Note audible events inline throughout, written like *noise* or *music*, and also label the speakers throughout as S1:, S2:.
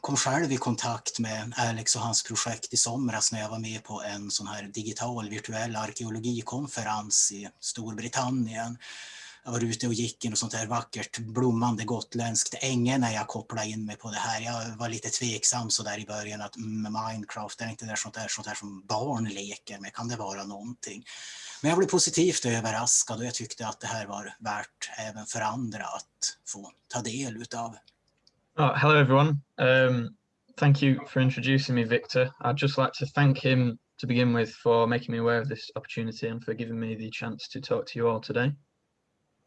S1: kom själv i kontakt med Alex och hans projekt i somras när jag var med på en sån här digital virtuell arkeologikonferens i Storbritannien. Jag var ute och gick i något sånt här vackert blommande gotländskt änge när jag kopplade in mig på det här. Jag var lite tveksam så där i början att mm, Minecraft är inte det sånt där, sånt där som barn leker med, kan det vara någonting? Men jag blev positivt överraskad och jag tyckte att det här var värt även för andra att få ta del utav.
S2: Oh, hello everyone. Um, thank you for introducing me, Victor. I'd just like to thank him to begin with for making me aware of this opportunity and for giving me the chance to talk to you all today.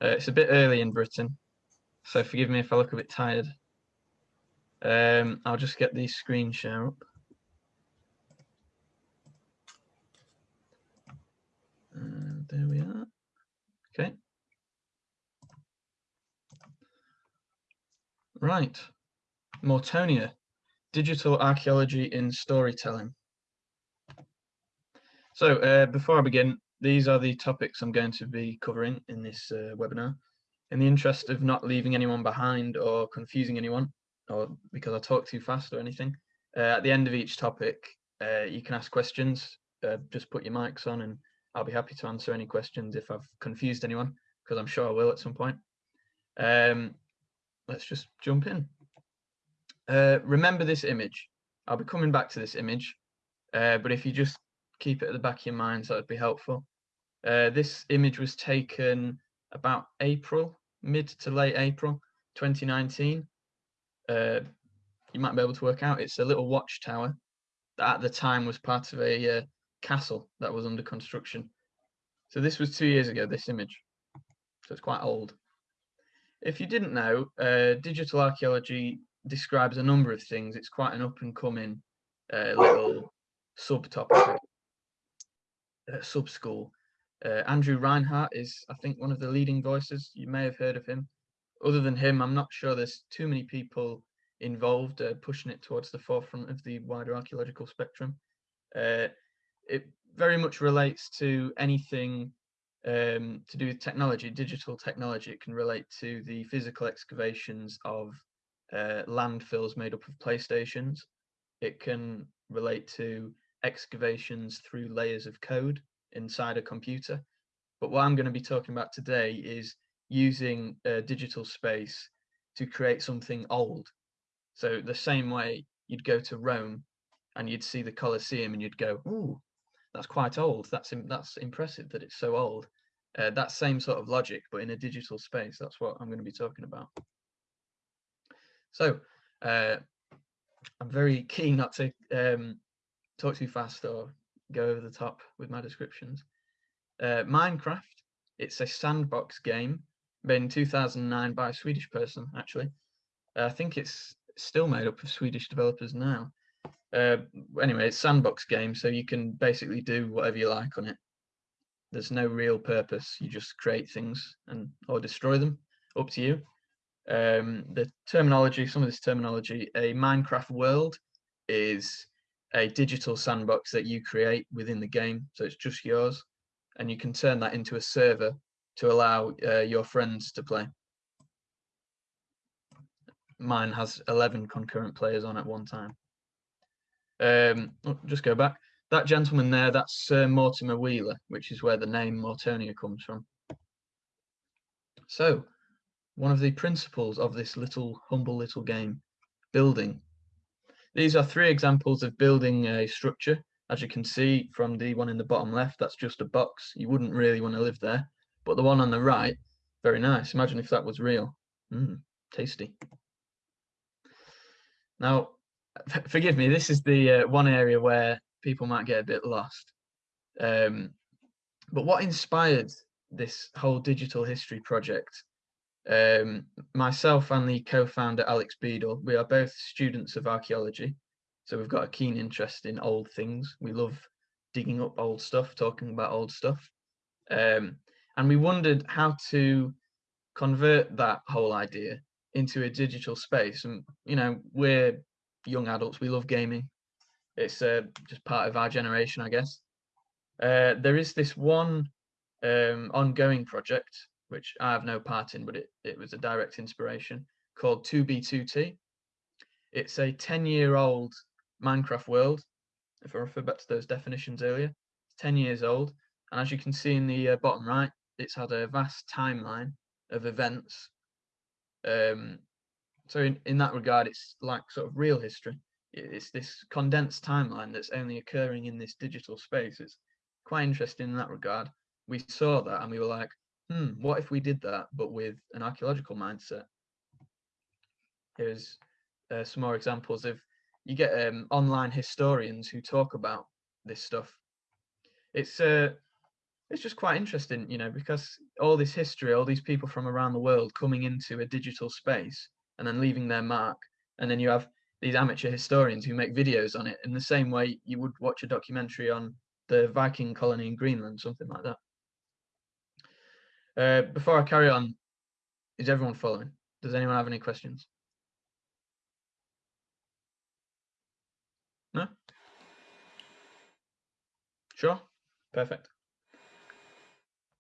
S2: Uh, it's a bit early in Britain, so forgive me if I look a bit tired. Um, I'll just get the screen share up. And there we are. Okay. Right. Mortonia, digital archaeology in storytelling. So uh, before I begin, these are the topics I'm going to be covering in this uh, webinar. In the interest of not leaving anyone behind or confusing anyone, or because I talk too fast or anything, uh, at the end of each topic, uh, you can ask questions. Uh, just put your mics on and I'll be happy to answer any questions if I've confused anyone, because I'm sure I will at some point. Um, let's just jump in. Uh, remember this image. I'll be coming back to this image, uh, but if you just keep it at the back of your mind, that would be helpful. Uh, this image was taken about April, mid to late April 2019. Uh, you might be able to work out it's a little watchtower that at the time was part of a uh, castle that was under construction. So this was two years ago, this image. So it's quite old. If you didn't know, digital archaeology describes a number of things. It's quite an up and coming uh, little subtopic, uh, sub school. Uh, Andrew Reinhard is, I think, one of the leading voices. You may have heard of him. Other than him, I'm not sure there's too many people involved uh, pushing it towards the forefront of the wider archaeological spectrum. Uh, it very much relates to anything um, to do with technology, digital technology. It can relate to the physical excavations of uh, landfills made up of playstations. It can relate to excavations through layers of code inside a computer. But what I'm going to be talking about today is using a digital space to create something old. So the same way you'd go to Rome and you'd see the Colosseum and you'd go, ooh, that's quite old. That's that's impressive that it's so old. Uh, that same sort of logic, but in a digital space. That's what I'm going to be talking about. So uh, I'm very *laughs* keen not to um, talk too fast or go over the top with my descriptions. Uh, Minecraft, it's a sandbox game made in 2009 by a Swedish person, actually. I think it's still made up of Swedish developers now. Uh, anyway, it's sandbox game, so you can basically do whatever you like on it. There's no real purpose. You just create things and or destroy them. Up to you um, the terminology, some of this terminology, a Minecraft world is a digital sandbox that you create within the game. So it's just yours and you can turn that into a server to allow uh, your friends to play. Mine has 11 concurrent players on at one time. Um, oh, just go back. That gentleman there, that's Sir Mortimer Wheeler, which is where the name Mortonia comes from. So one of the principles of this little humble little game, building. These are three examples of building a structure. As you can see from the one in the bottom left, that's just a box. You wouldn't really want to live there. But the one on the right, very nice. Imagine if that was real. Mm, tasty. Now, forgive me, this is the uh, one area where people might get a bit lost. Um, but what inspired this whole digital history project um, myself and the co-founder Alex Beadle, we are both students of archaeology, so we've got a keen interest in old things. We love digging up old stuff, talking about old stuff, um, and we wondered how to convert that whole idea into a digital space. And you know, we're young adults; we love gaming. It's uh, just part of our generation, I guess. Uh, there is this one um, ongoing project which I have no part in, but it, it was a direct inspiration, called 2B2T. It's a 10 year old Minecraft world. If I refer back to those definitions earlier, it's 10 years old. And as you can see in the uh, bottom right, it's had a vast timeline of events. Um, so in, in that regard, it's like sort of real history. It's this condensed timeline that's only occurring in this digital space. It's quite interesting in that regard. We saw that and we were like, hmm, what if we did that, but with an archaeological mindset? Here's uh, some more examples of you get um, online historians who talk about this stuff. It's uh, it's just quite interesting, you know, because all this history, all these people from around the world coming into a digital space and then leaving their mark, and then you have these amateur historians who make videos on it in the same way you would watch a documentary on the Viking colony in Greenland, something like that. Uh, before I carry on, is everyone following? Does anyone have any questions? No? Sure? Perfect.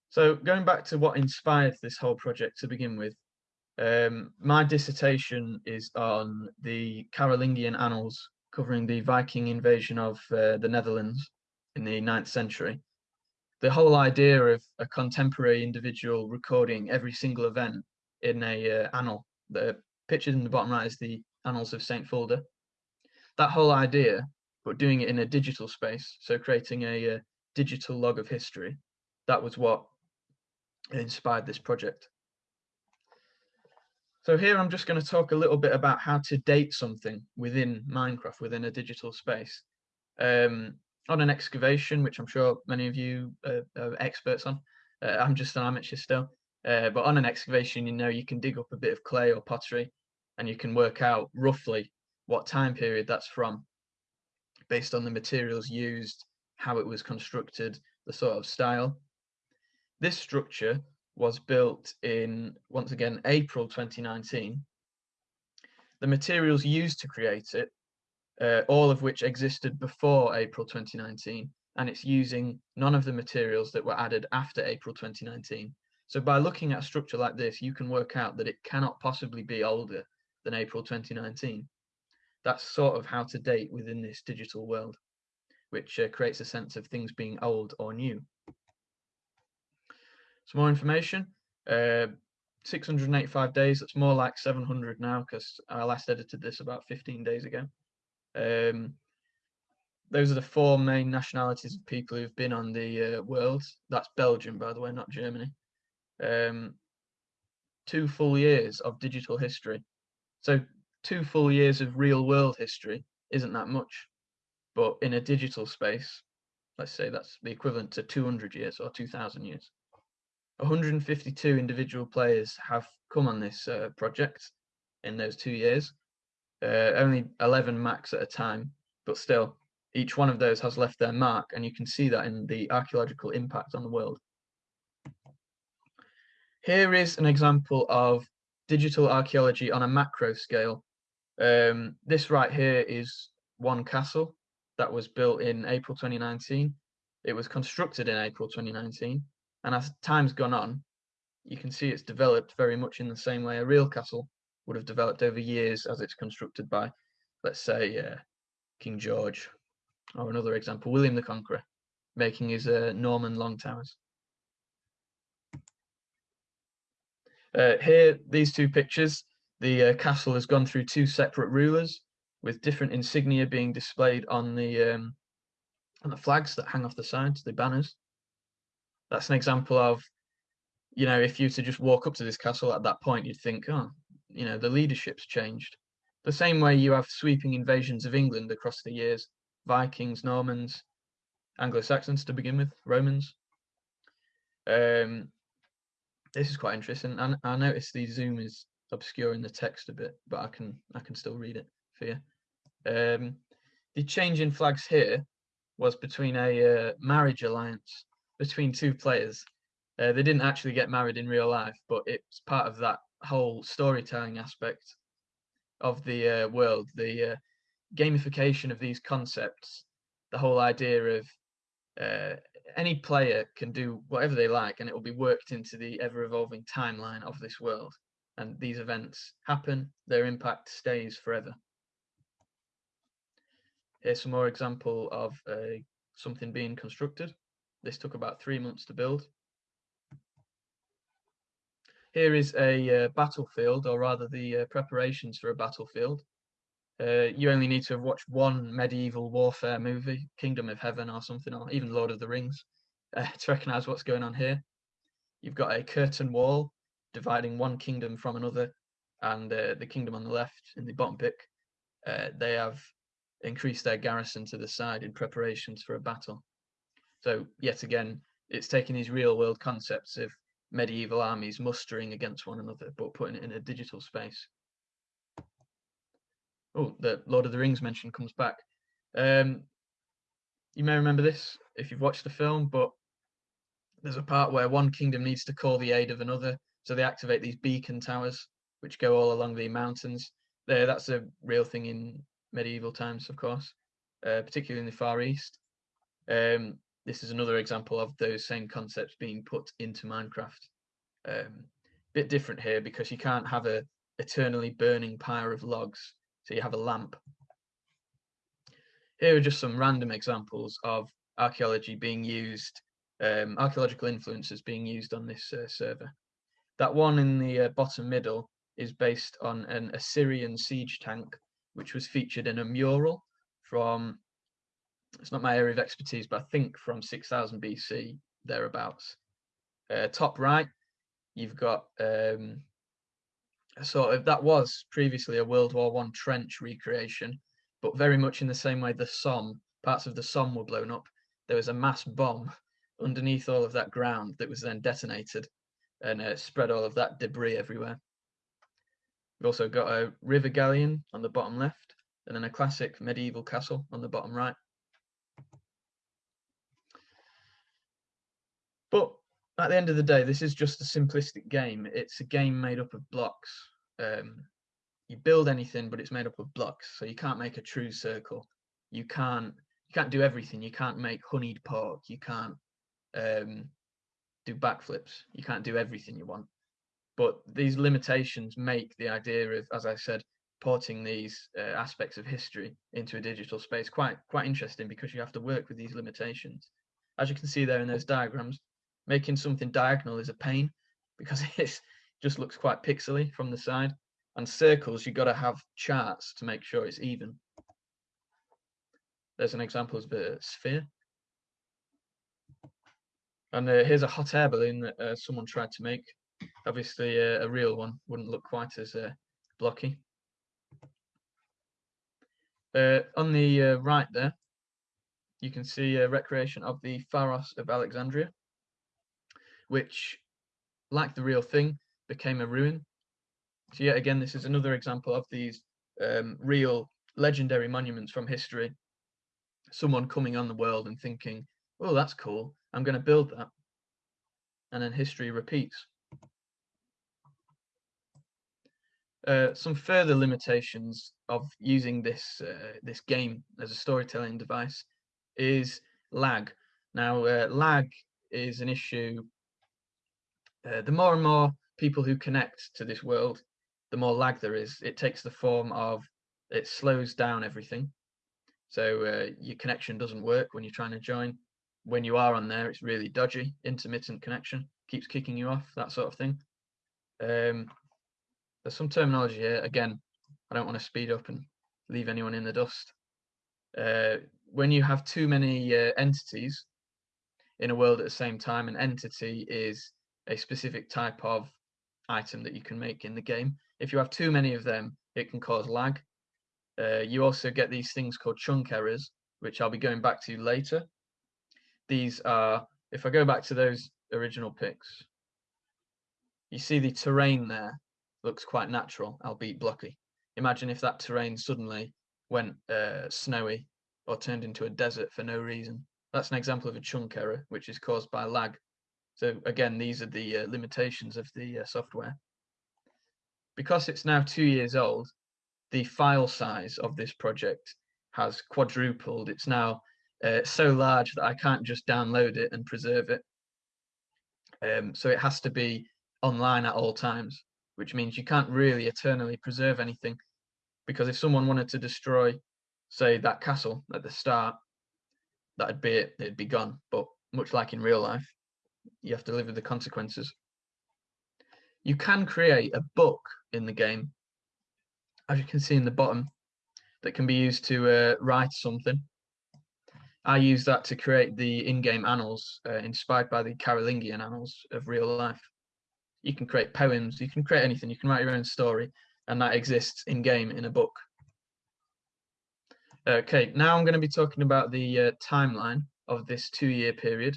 S2: So going back to what inspired this whole project to begin with, um, my dissertation is on the Carolingian Annals, covering the Viking invasion of uh, the Netherlands in the 9th century. The whole idea of a contemporary individual recording every single event in a uh, annal, the pictured in the bottom right is the Annals of St. Fulda. That whole idea, but doing it in a digital space, so creating a, a uh, digital log of history, that was what inspired this project. So here I'm just going to talk a little bit about how to date something within Minecraft, within a digital space. Um, on an excavation, which I'm sure many of you uh, are experts on, uh, I'm just an amateur still, uh, but on an excavation, you know, you can dig up a bit of clay or pottery and you can work out roughly what time period that's from based on the materials used, how it was constructed, the sort of style. This structure was built in, once again, April 2019. The materials used to create it, uh, all of which existed before April 2019, and it's using none of the materials that were added after April 2019. So by looking at a structure like this, you can work out that it cannot possibly be older than April 2019. That's sort of how to date within this digital world, which uh, creates a sense of things being old or new. Some more information. Uh, 685 days. That's more like 700 now because I last edited this about 15 days ago. Um, those are the four main nationalities of people who've been on the uh, world. That's Belgium, by the way, not Germany. Um, two full years of digital history. So two full years of real world history isn't that much, but in a digital space, let's say that's the equivalent to 200 years or 2,000 years. 152 individual players have come on this uh, project in those two years. Uh, only 11 max at a time, but still, each one of those has left their mark, and you can see that in the archaeological impact on the world. Here is an example of digital archaeology on a macro scale. Um, this right here is one castle that was built in April 2019. It was constructed in April 2019 and as time's gone on, you can see it's developed very much in the same way a real castle would have developed over years as it's constructed by, let's say, uh, King George, or another example, William the Conqueror, making his uh, Norman long towers. Uh, here, these two pictures, the uh, castle has gone through two separate rulers with different insignia being displayed on the um, on the flags that hang off the sides, the banners that's an example of, you know, if you to just walk up to this castle at that point, you'd think, oh, you know, the leadership's changed. The same way you have sweeping invasions of England across the years, Vikings, Normans, Anglo-Saxons to begin with, Romans. Um, this is quite interesting. And I notice the zoom is obscuring the text a bit, but I can I can still read it for you. Um, the change in flags here was between a uh, marriage alliance between two players. Uh, they didn't actually get married in real life, but it's part of that whole storytelling aspect of the uh, world, the uh, gamification of these concepts, the whole idea of uh, any player can do whatever they like and it will be worked into the ever evolving timeline of this world. And these events happen, their impact stays forever. Here's some more example of uh, something being constructed. This took about three months to build. Here is a uh, battlefield, or rather the uh, preparations for a battlefield. Uh, you only need to have watched one medieval warfare movie, Kingdom of Heaven or something, or even Lord of the Rings, *laughs* uh, to recognize what's going on here. You've got a curtain wall dividing one kingdom from another, and uh, the kingdom on the left in the bottom pick, uh, they have increased their garrison to the side in preparations for a battle. So yet again, it's taking these real world concepts of medieval armies mustering against one another, but putting it in a digital space. Oh, the Lord of the Rings mention comes back. Um, you may remember this if you've watched the film, but there's a part where one kingdom needs to call the aid of another, so they activate these beacon towers, which go all along the mountains. There, that's a real thing in medieval times, of course, uh, particularly in the Far East. Um, this is another example of those same concepts being put into Minecraft. Um, bit different here because you can't have a eternally burning pyre of logs, so you have a lamp. Here are just some random examples of archaeology being used, um, archaeological influences being used on this uh, server. That one in the uh, bottom middle is based on an Assyrian siege tank, which was featured in a mural from it's not my area of expertise, but I think from 6000 BC, thereabouts. Uh, top right, you've got um, sort of that was previously a World War One trench recreation, but very much in the same way the Somme, parts of the Somme were blown up. There was a mass bomb underneath all of that ground that was then detonated and uh, spread all of that debris everywhere. We've also got a river galleon on the bottom left, and then a classic medieval castle on the bottom right. But at the end of the day, this is just a simplistic game. It's a game made up of blocks. Um, you build anything, but it's made up of blocks, so you can't make a true circle. You can't you can't do everything. You can't make honeyed pork. You can't um, do backflips. You can't do everything you want. But these limitations make the idea of, as I said, porting these uh, aspects of history into a digital space quite quite interesting because you have to work with these limitations. As you can see there in those diagrams, making something diagonal is a pain because *laughs* it just looks quite pixely from the side. And circles, you've got to have charts to make sure it's even. There's an example of a sphere. And uh, here's a hot air balloon that uh, someone tried to make. Obviously, uh, a real one wouldn't look quite as uh, blocky. Uh, on the uh, right there, you can see a recreation of the Pharos of Alexandria which, like the real thing, became a ruin. So yet again, this is another example of these um, real legendary monuments from history. Someone coming on the world and thinking, "Oh, that's cool. I'm going to build that," and then history repeats. Uh, some further limitations of using this uh, this game as a storytelling device is lag. Now, uh, lag is an issue uh, the more and more people who connect to this world, the more lag there is. It takes the form of it slows down everything. So uh, your connection doesn't work when you're trying to join. When you are on there, it's really dodgy, intermittent connection, keeps kicking you off, that sort of thing. Um, there's some terminology here. Again, I don't want to speed up and leave anyone in the dust. Uh, when you have too many uh, entities in a world at the same time, an entity is a specific type of item that you can make in the game. If you have too many of them, it can cause lag. Uh, you also get these things called chunk errors, which I'll be going back to later. These are, if I go back to those original pics, you see the terrain there looks quite natural, albeit blocky. Imagine if that terrain suddenly went uh, snowy or turned into a desert for no reason. That's an example of a chunk error, which is caused by lag so again, these are the uh, limitations of the uh, software. Because it's now two years old, the file size of this project has quadrupled. It's now uh, so large that I can't just download it and preserve it. Um, so it has to be online at all times, which means you can't really eternally preserve anything. Because if someone wanted to destroy say that castle at the start, that'd be it, it'd be gone. But much like in real life, you have to live with the consequences. You can create a book in the game, as you can see in the bottom, that can be used to uh, write something. I use that to create the in-game annals uh, inspired by the Carolingian annals of real life. You can create poems, you can create anything, you can write your own story, and that exists in-game in a book. Okay, now I'm going to be talking about the uh, timeline of this two-year period.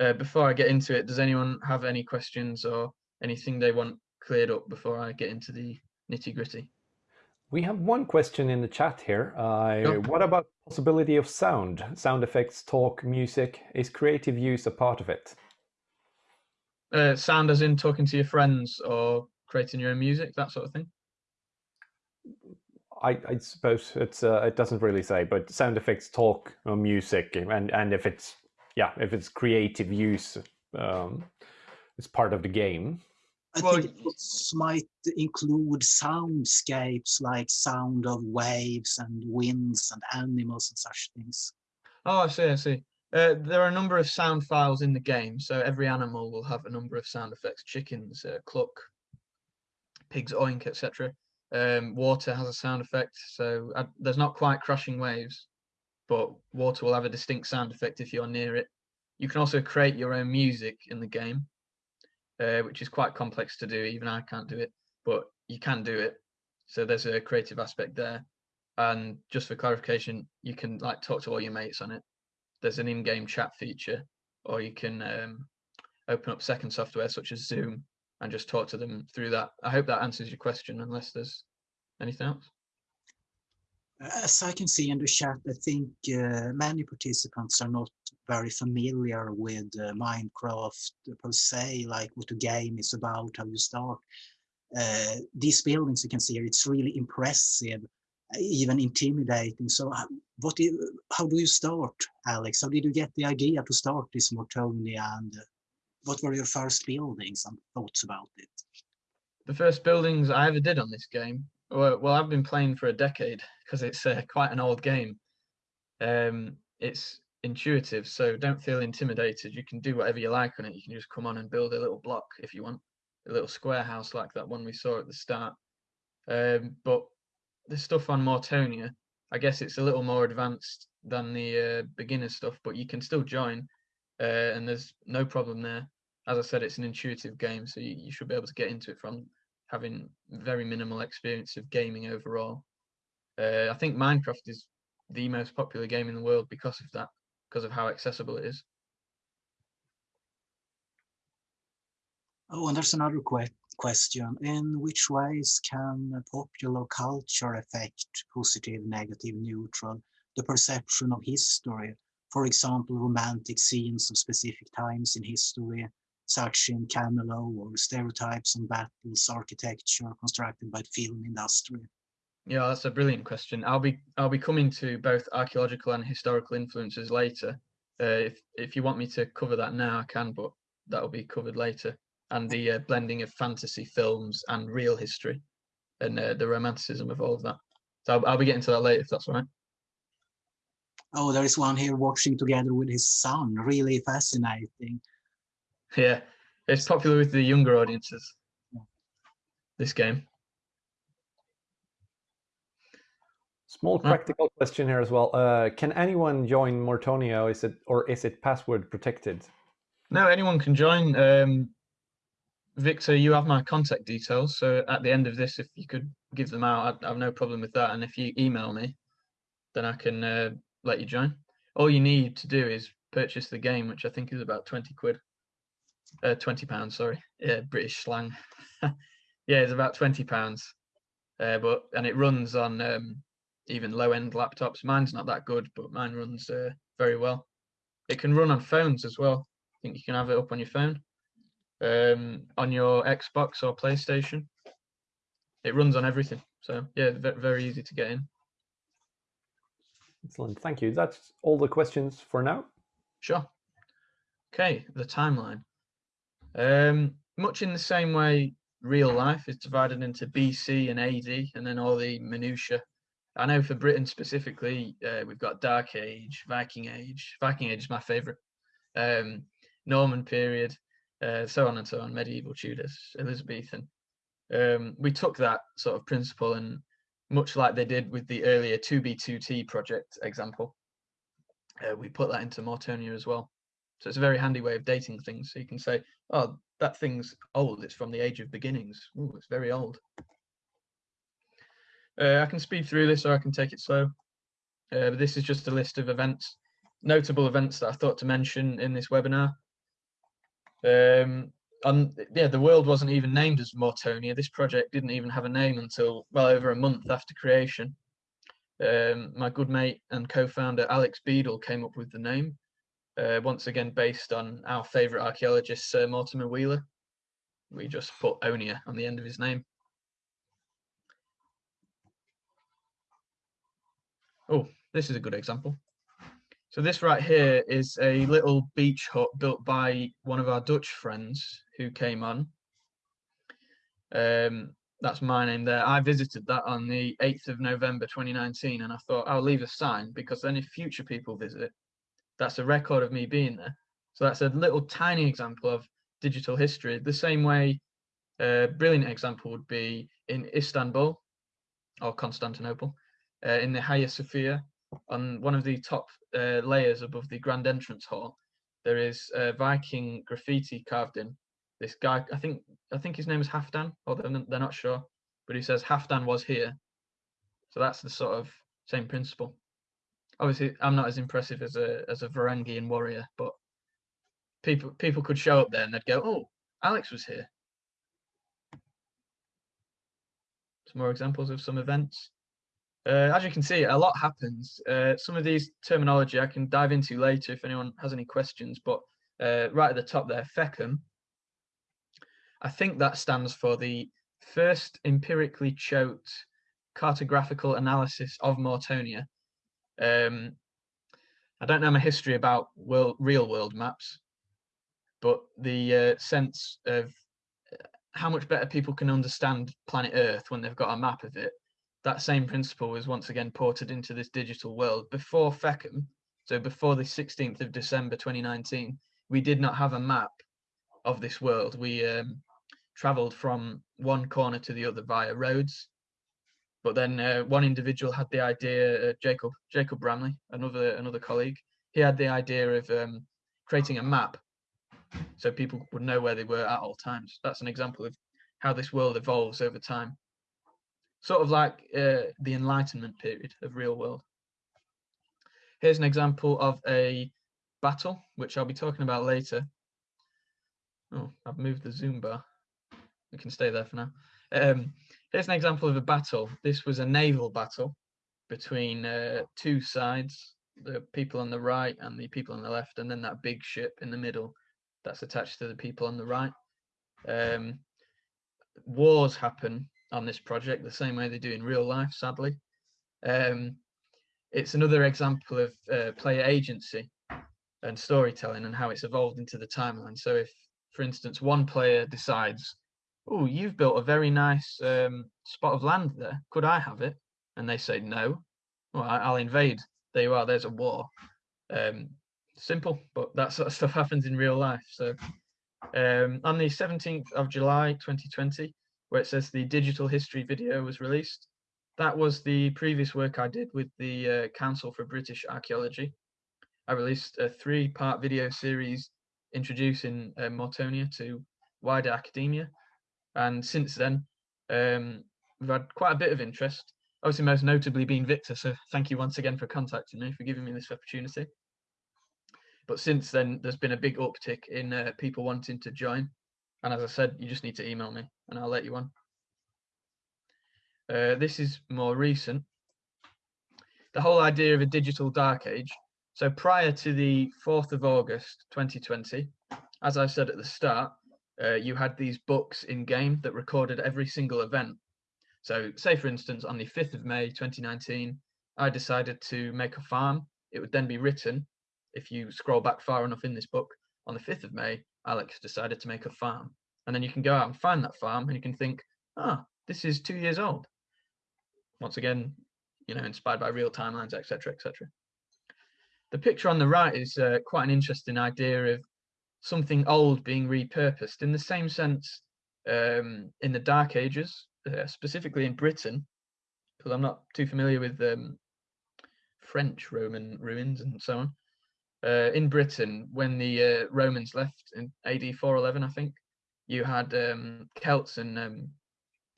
S2: Uh, before I get into it, does anyone have any questions or anything they want cleared up before I get into the nitty-gritty?
S3: We have one question in the chat here. Uh, What about possibility of sound? Sound effects, talk, music. Is creative use a part of it?
S2: Uh, sound as in talking to your friends or creating your own music, that sort of thing?
S3: I, I suppose it's uh, it doesn't really say, but sound effects, talk, or music, and and if it's yeah, if it's creative use, um, it's part of the game.
S1: I
S2: Well,
S1: think it might include soundscapes like sound of waves and winds and animals and such things.
S2: Oh, I see, I see. Uh, there are a number of sound files in the game, so every animal will have a number of sound effects. Chickens, uh, cluck, pigs oink, etc. Um, water has a sound effect, so uh, there's not quite crashing waves, but water will have a distinct sound effect if you're near it. You can also create your own music in the game, uh, which is quite complex to do. Even I can't do it, but you can do it. So there's a creative aspect there. And just for clarification, you can like talk to all your mates on it. There's an in-game chat feature, or you can um, open up second software such as Zoom and just talk to them through that. I hope that answers your question, unless there's anything else.
S1: As I can see in the chat, I think uh, many participants are not very familiar with uh, Minecraft per se, like what the game is about, how you start. Uh, these buildings you can see here, it's really impressive, even intimidating. So how, what you, how do you start, Alex? How did you get the idea to start this Mortonia and uh, what were your first buildings and thoughts about it?
S2: The first buildings I ever did on this game, well I've been playing for a decade because it's uh, quite an old game. Um, it's intuitive, so don't feel intimidated. You can do whatever you like on it. You can just come on and build a little block if you want, a little square house like that one we saw at the start. Um, but the stuff on Mortonia, I guess it's a little more advanced than the uh, beginner stuff, but you can still join, uh, and there's no problem there. As I said, it's an intuitive game, so you, you should be able to get into it from having very minimal experience of gaming overall. Uh, I think Minecraft is the most popular game in the world because of that, because of how accessible it is.
S1: Oh, and there's another que question. In which ways can popular culture affect positive, negative, neutral, the perception of history? For example, romantic scenes of specific times in history, such in Camelot, or stereotypes on battles, architecture constructed by the film industry.
S2: Yeah, that's a brilliant question. I'll be I'll be coming to both archaeological and historical influences later. Uh, if if you want me to cover that now, I can, but that'll be covered later. And the uh, blending of fantasy films and real history, and uh, the romanticism of all of that. So I'll, I'll be getting to that later, if that's all right.
S1: Oh, there is one here watching together with his son. Really fascinating.
S2: Yeah, it's popular with the younger audiences. This game.
S3: Small
S2: Ah.
S3: practical question here as well. Uh, can anyone join Mortonia? is it or is it password protected?
S2: No, anyone can join. Um, Victor, you have my contact details. So at the end of this, if you could give them out, I have no problem with that. And if you email me, then I can uh, let you join. All you need to do is purchase the game, which I think is about 20 quid. Uh, 20 pounds, sorry. Yeah, British slang. *laughs* yeah, it's about 20 pounds. Uh, but and it runs on um, even low end laptops. Mine's not that good, but mine runs uh, very well. It can run on phones as well. I think you can have it up on your phone, um, on your Xbox or PlayStation. It runs on everything. So yeah, ve- very easy to get in.
S3: Excellent, thank you. That's all the questions for now.
S2: Sure. Okay, the timeline. Um, much in the same way real life is divided into BC and AD, and then all the minutiae I know for Britain specifically, uh, we've got Dark Age, Viking Age. Viking Age is my favourite. Um, Norman period, uh, so on and so on. Medieval Tudors, Elizabethan. Um, we took that sort of principle and much like they did with the earlier 2B2T project example, uh, we put that into Mortonia as well. So it's a very handy way of dating things. So you can say, oh, that thing's old. It's from the age of beginnings. Ooh, it's very old. Uh, I can speed through this or I can take it slow. Uh, but this is just a list of events, notable events that I thought to mention in this webinar. Um, and yeah, the world wasn't even named as Mortonia. This project didn't even have a name until well over a month after creation. Um, my good mate and co-founder Alex Beadle came up with the name, uh, once again based on our favourite archaeologist Sir Mortimer Wheeler. We just put Onia on the end of his name. Oh, this is a good example. So this right here is a little beach hut built by one of our Dutch friends who came on. Um, that's my name there. I visited that on the 8th of November 2019 and I thought I'll leave a sign because then if future people visit, that's a record of me being there. So that's a little tiny example of digital history. The same way a brilliant example would be in Istanbul or Constantinople, uh, in the Hagia Sophia on one of the top uh, layers above the grand entrance hall, there is a Viking graffiti carved in. This guy, I think, I think his name is Halfdan, or they're, they're not sure, but he says Halfdan was here. So that's the sort of same principle. Obviously, I'm not as impressive as a as a Varangian warrior, but people people could show up there and they'd go, "Oh, Alex was here." Some more examples of some events. Uh, as you can see, a lot happens. Uh, some of these terminology I can dive into later if anyone has any questions, but uh, right at the top there, FECM, I think that stands for the first empirically choked cartographical analysis of Mortonia. Um, I don't know my history about world, real world maps, but the uh, sense of how much better people can understand planet Earth when they've got a map of it that same principle was once again ported into this digital world. Before FECM, so before the 16th of December 2019, we did not have a map of this world. We um, traveled from one corner to the other via roads. But then uh, one individual had the idea, uh, Jacob Jacob Bramley, another another colleague, he had the idea of um, creating a map so people would know where they were at all times. That's an example of how this world evolves over time sort of like uh, the Enlightenment period of real world. Here's an example of a battle, which I'll be talking about later. Oh, I've moved the zoom bar. We can stay there for now. Um, here's an example of a battle. This was a naval battle between uh, two sides, the people on the right and the people on the left, and then that big ship in the middle that's attached to the people on the right. Um, wars happen on this project the same way they do in real life, sadly. Um, it's another example of uh, player agency and storytelling and how it's evolved into the timeline. So if, for instance, one player decides, oh, you've built a very nice um, spot of land there, could I have it? And they say no, well, I'll invade. There you are, there's a war. Um, simple, but that sort of stuff *laughs* happens in real life. So um, on the 17th of July 2020, where it says the digital history video was released. That was the previous work I did with the uh, Council for British Archaeology. I released a three-part video series introducing uh, Mortonia to wider academia. And since then, um, we've had quite a bit of interest, obviously most notably being Victor. So thank you once again for contacting me, for giving me this opportunity. But since then, there's been a big uptick in uh, people wanting to join. And as I said, you just need to email me and I'll let you on. Uh, this is more recent. The whole idea of a digital dark age. So prior to the 4th of August 2020, as I said at the start, uh, you had these books in game that recorded every single event. So say for instance, on the 5th of May 2019, I decided to make a farm. It would then be written, if you scroll back far enough in this book, on the 5th of May, Alex decided to make a farm. And then you can go out and find that farm and you can think, ah, this is two years old. Once again, you know, inspired by real timelines, etc., etc. The picture on the right is uh, quite an interesting idea of something old being repurposed in the same sense um, in the Dark Ages, uh, specifically in Britain, because I'm not too familiar with um, French Roman ruins and so on. Uh, in Britain, when the uh, Romans left in AD 411, I think, you had um, Celts and um,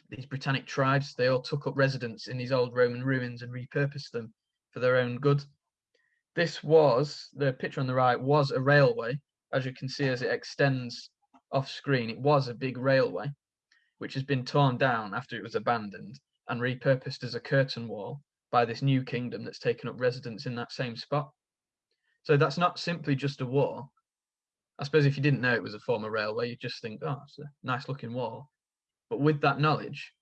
S2: these Britannic tribes. They all took up residence in these old Roman ruins and repurposed them for their own good. This was, the picture on the right was a railway. As you can see as it extends off screen, it was a big railway, which has been torn down after it was abandoned and repurposed as a curtain wall by this new kingdom that's taken up residence in that same spot. So that's not simply just a wall. I suppose if you didn't know it was a former railway, you'd just think, oh, it's a nice looking wall. But with that knowledge,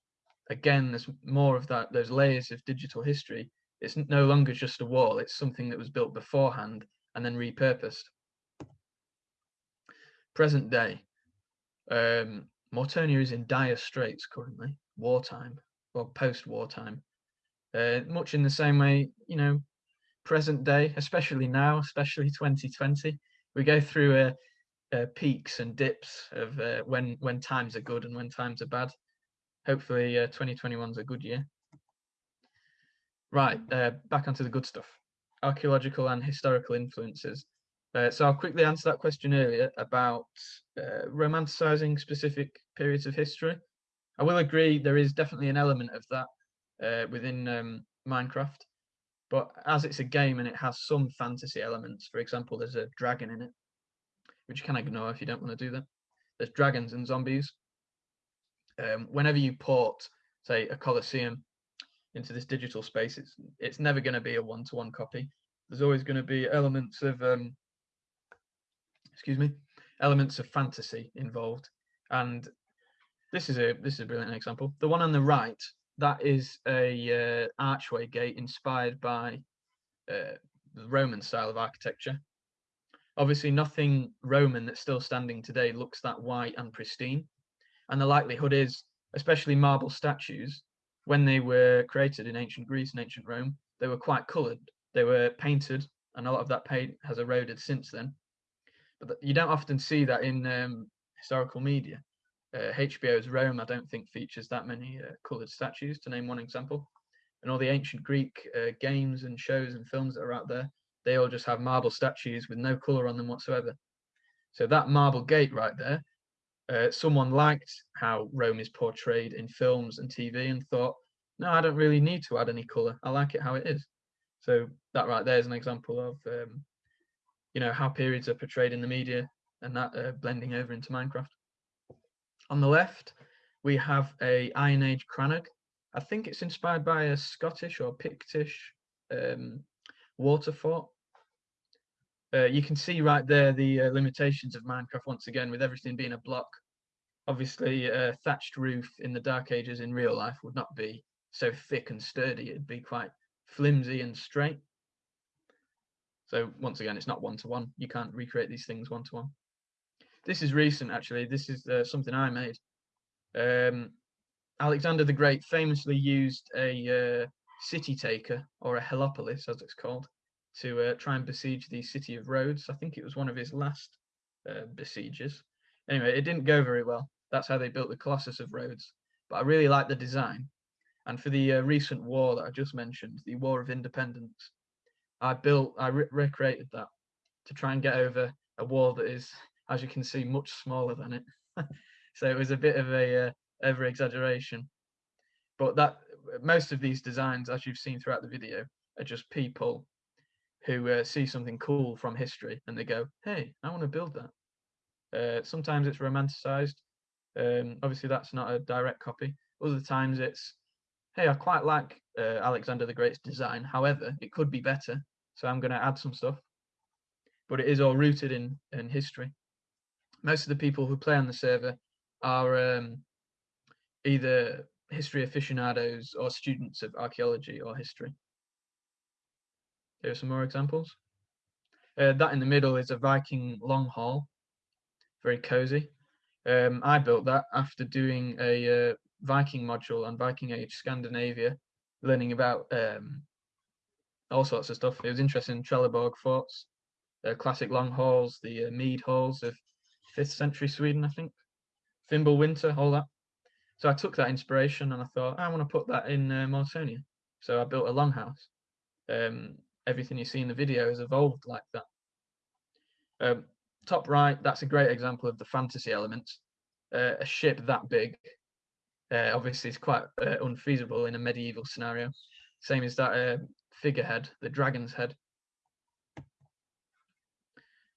S2: again, there's more of that, those layers of digital history it's no longer just a wall, it's something that was built beforehand and then repurposed. Present day, um, Mortonia is in dire straits currently, wartime, or post wartime. Uh, much in the same way, you know, present day, especially now, especially 2020, we go through uh, uh, peaks and dips of uh, when when times are good and when times are bad. Hopefully, 2021 is a good year. Right, uh, back onto the good stuff. Archaeological and historical influences. Uh, so I'll quickly answer that question earlier about uh, romanticizing specific periods of history. I will agree there is definitely an element of that uh, within um, Minecraft, but as it's a game and it has some fantasy elements, for example, there's a dragon in it, which you can ignore if you don't want to do that. There's dragons and zombies. Um, whenever you port, say, a Colosseum into this digital space, it's it's never going to be a one-to-one copy. There's always going to be elements of um, excuse me, elements of fantasy involved, and this is a this is a brilliant example. The one on the right, that is a uh, archway gate inspired by uh, the Roman style of architecture. Obviously, nothing Roman that's still standing today looks that white and pristine, and the likelihood is, especially marble statues, when they were created in ancient Greece and ancient Rome, they were quite coloured. They were painted, and a lot of that paint has eroded since then. But you don't often see that in um, historical media. Uh, HBO's Rome, I don't think, features that many uh, coloured statues, to name one example. And all the ancient Greek uh, games and shows and films that are out there, they all just have marble statues with no colour on them whatsoever. So that marble gate right there uh, someone liked how Rome is portrayed in films and TV and thought, no, I don't really need to add any color. I like it how it is. So that right there is an example of, um, you know, how periods are portrayed in the media and that uh, blending over into Minecraft. On the left, we have a Iron Age crannog. I think it's inspired by a Scottish or Pictish um, water fort uh, you can see right there the uh, limitations of Minecraft once again, with everything being a block. Obviously, a thatched roof in the Dark Ages in real life would not be so thick and sturdy. It'd be quite flimsy and straight. So once again, it's not one to one. You can't recreate these things one to one. This is recent, actually. This is uh, something I made. Um, Alexander the Great famously used a uh, city taker, or a Helepolis, as it's called, to uh, try and besiege the city of Rhodes. I think it was one of his last uh, besieges. Anyway, it didn't go very well. That's how they built the Colossus of Rhodes. But I really like the design. And for the uh, recent war that I just mentioned, the War of Independence, I built, I re- recreated that to try and get over a wall that is, as you can see, much smaller than it. *laughs* so it was a bit of a uh, over exaggeration. But that most of these designs, as you've seen throughout the video, are just people who uh, see something cool from history and they go, "Hey, I want to build that." Uh, sometimes it's romanticized. Um, obviously, that's not a direct copy. Other times it's, "Hey, I quite like uh, Alexander the Great's design. However, it could be better, so I'm going to add some stuff." But it is all rooted in in history. Most of the people who play on the server are um, either history aficionados or students of archaeology or history. Here are some more examples. Uh, that in the middle is a Viking long hall, very cozy. Um, I built that after doing a uh, Viking module on Viking Age Scandinavia learning about um, all sorts of stuff. It was interesting Trelleborg forts, uh, classic long halls, the uh, mead halls of fifth century Sweden, I think, Fimbulwinter, all that. So I took that inspiration and I thought I want to put that in uh. So I built a longhouse. Um, everything you see in the video has evolved like that. Um, top right, that's a great example of the fantasy elements. Uh, a ship that big, uh, obviously, is quite uh, unfeasible in a medieval scenario. Same as that uh, figurehead, the dragon's head.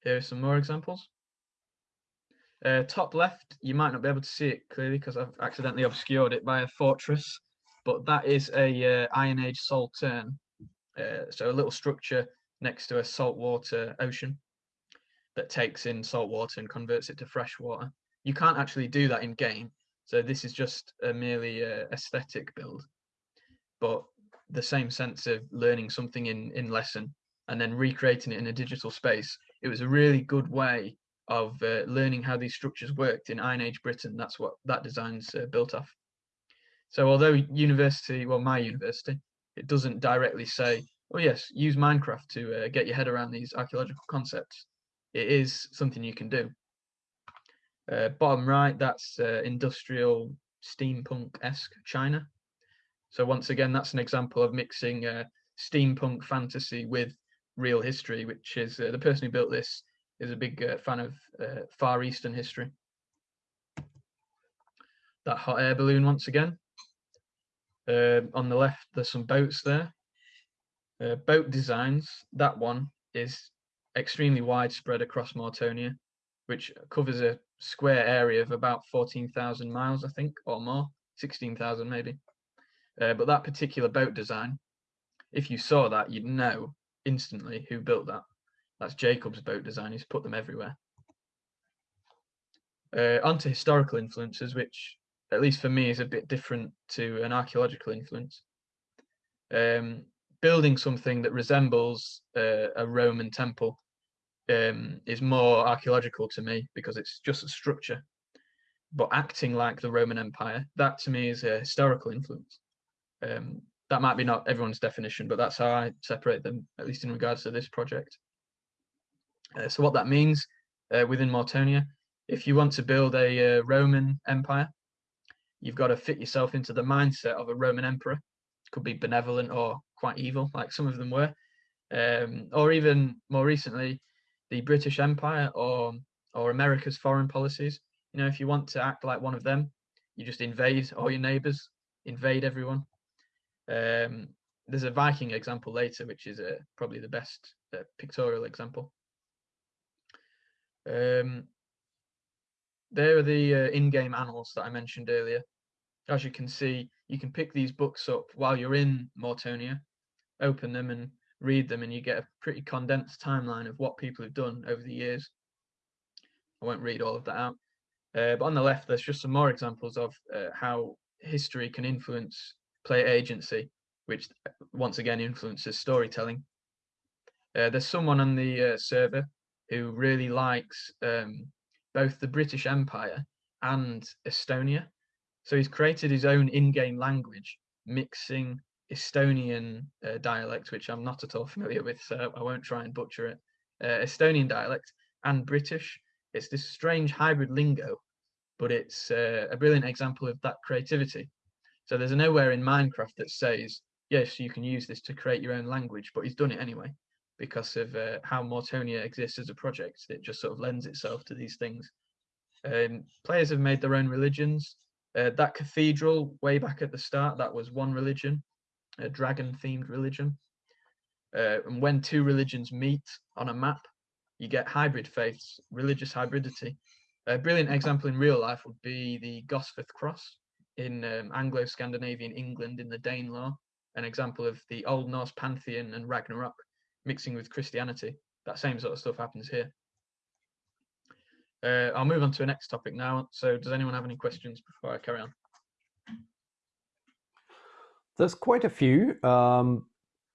S2: Here are some more examples. Uh, top left, you might not be able to see it clearly because I've accidentally obscured it by a fortress, but that is a uh, Iron Age saltern. Uh, so a little structure next to a saltwater ocean that takes in salt water and converts it to fresh water. You can't actually do that in game, so this is just a merely uh, aesthetic build. But the same sense of learning something in in lesson and then recreating it in a digital space, it was a really good way of uh, learning how these structures worked in Iron Age Britain. That's what that design's uh, built off. So although university, well, my university, it doesn't directly say, oh yes, use Minecraft to uh, get your head around these archaeological concepts. It is something you can do. Uh, bottom right, that's uh, industrial steampunk-esque China. So once again, that's an example of mixing uh, steampunk fantasy with real history, which is the person who built this is a big uh, fan of uh, Far Eastern history. That hot air balloon once again. Uh, on the left, there's some boats there. Uh, boat designs, that one is extremely widespread across Mortonia, which covers a square area of about 14,000 miles, I think, or more, 16,000 maybe. Uh, but that particular boat design, if you saw that, you'd know instantly who built that. That's Jacob's boat design. He's put them everywhere. Uh, onto historical influences, which, at least for me, is a bit different to an archaeological influence. Um, building something that resembles uh, a Roman temple um, is more archaeological to me because it's just a structure. But acting like the Roman Empire, that to me is a historical influence. Um, that might be not everyone's definition, but that's how I separate them, at least in regards to this project. Uh, so what that means uh, within Mortonia, if you want to build a uh, Roman empire, you've got to fit yourself into the mindset of a Roman emperor. Could be benevolent or quite evil, like some of them were, um, or even more recently, the British Empire or or America's foreign policies. You know, if you want to act like one of them, you just invade all your neighbors, invade everyone. Um, there's a Viking example later, which is uh, probably the best uh, pictorial example. Um, there are the uh, in-game annals that I mentioned earlier. As you can see, you can pick these books up while you're in Mortonia, open them and read them, and you get a pretty condensed timeline of what people have done over the years. I won't read all of that out. Uh, but on the left, there's just some more examples of uh, how history can influence player agency, which uh, once again influences storytelling. Uh, there's someone on the uh, server who really likes um, both the British Empire and Estonia. So he's created his own in-game language, mixing Estonian uh, dialect, which I'm not at all *laughs* familiar with, so I won't try and butcher it. Uh, Estonian dialect and British. It's this strange hybrid lingo, but it's uh, a brilliant example of that creativity. So there's nowhere in Minecraft that says, yes, you can use this to create your own language, but he's done it anyway because of uh, how Mortonia exists as a project. It just sort of lends itself to these things. Um, players have made their own religions. Uh, that cathedral, way back at the start, that was one religion, a dragon-themed religion. Uh, and when two religions meet on a map, you get hybrid faiths, religious hybridity. A brilliant example in real life would be the Gosforth Cross in um, Anglo-Scandinavian England in the Danelaw, an example of the Old Norse pantheon and Ragnarok mixing with Christianity. That same sort of stuff happens here. Uh, I'll move on to the next topic now. So does anyone have any questions before I carry on?
S3: There's quite a few. Um,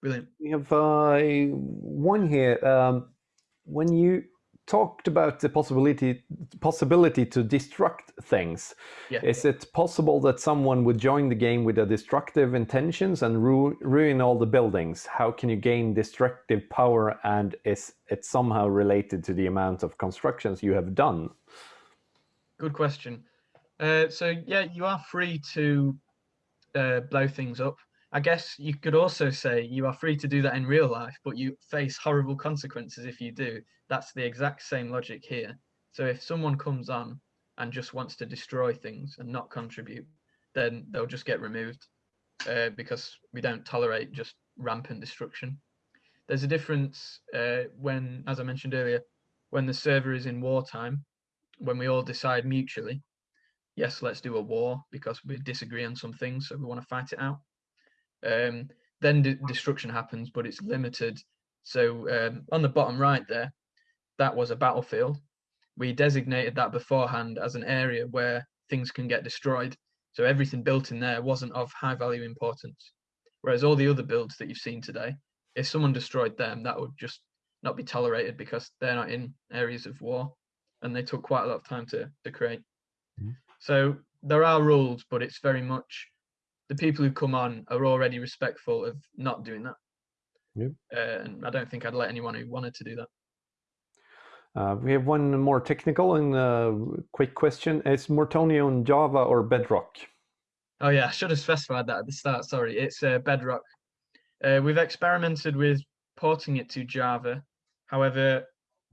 S2: Brilliant.
S3: We have uh, one here. Um, when you talked about the possibility possibility to destruct things.
S2: Yeah.
S3: Is it possible that someone would join the game with a destructive intentions and ru ruin all the buildings? How can you gain destructive power and is it somehow related to the amount of constructions you have done?
S2: Good question. Uh, so yeah, you are free to uh, blow things up. I guess you could also say you are free to do that in real life, but you face horrible consequences if you do. That's the exact same logic here. So if someone comes on and just wants to destroy things and not contribute, then they'll just get removed uh, because we don't tolerate just rampant destruction. There's a difference uh, when, as I mentioned earlier, when the server is in wartime, when we all decide mutually, yes, let's do a war because we disagree on some things, so we want to fight it out um, then destruction happens, but it's limited. So um, on the bottom right there, that was a battlefield. We designated that beforehand as an area where things can get destroyed. So everything built in there wasn't of high value importance. Whereas all the other builds that you've seen today, if someone destroyed them, that would just not be tolerated because they're not in areas of war and they took quite a lot of time to, to create. Mm -hmm. So there are rules, but it's very much the people who come on are already respectful of not doing that.
S3: Yep.
S2: Uh, and I don't think I'd let anyone who wanted to do that.
S3: Uh, we have one more technical and uh, quick question. Is Mortonia on Java or Bedrock?
S2: Oh yeah, I should have specified that at the start. Sorry, it's uh, Bedrock. Uh, we've experimented with porting it to Java. However,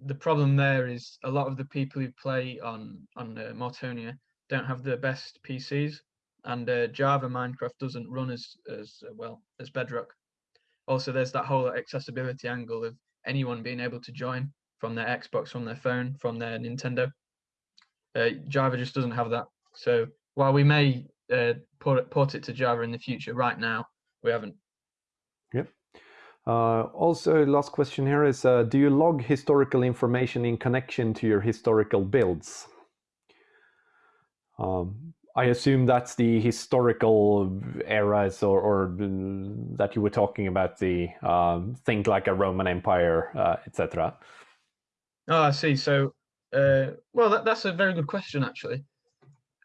S2: the problem there is a lot of the people who play on on uh, Mortonia don't have the best PCs and uh, Java Minecraft doesn't run as as uh, well as Bedrock. Also, there's that whole accessibility angle of anyone being able to join from their Xbox, from their phone, from their Nintendo. Uh, Java just doesn't have that. So while we may uh, port, it, port it to Java in the future, right now we haven't.
S3: Yep. Uh, also, last question here is: uh, Do you log historical information in connection to your historical builds? Um, I assume that's the historical eras or, or that you were talking about the um, think like a Roman Empire, uh, etc.
S2: Oh, I see. So, uh, well, that, that's a very good question, actually.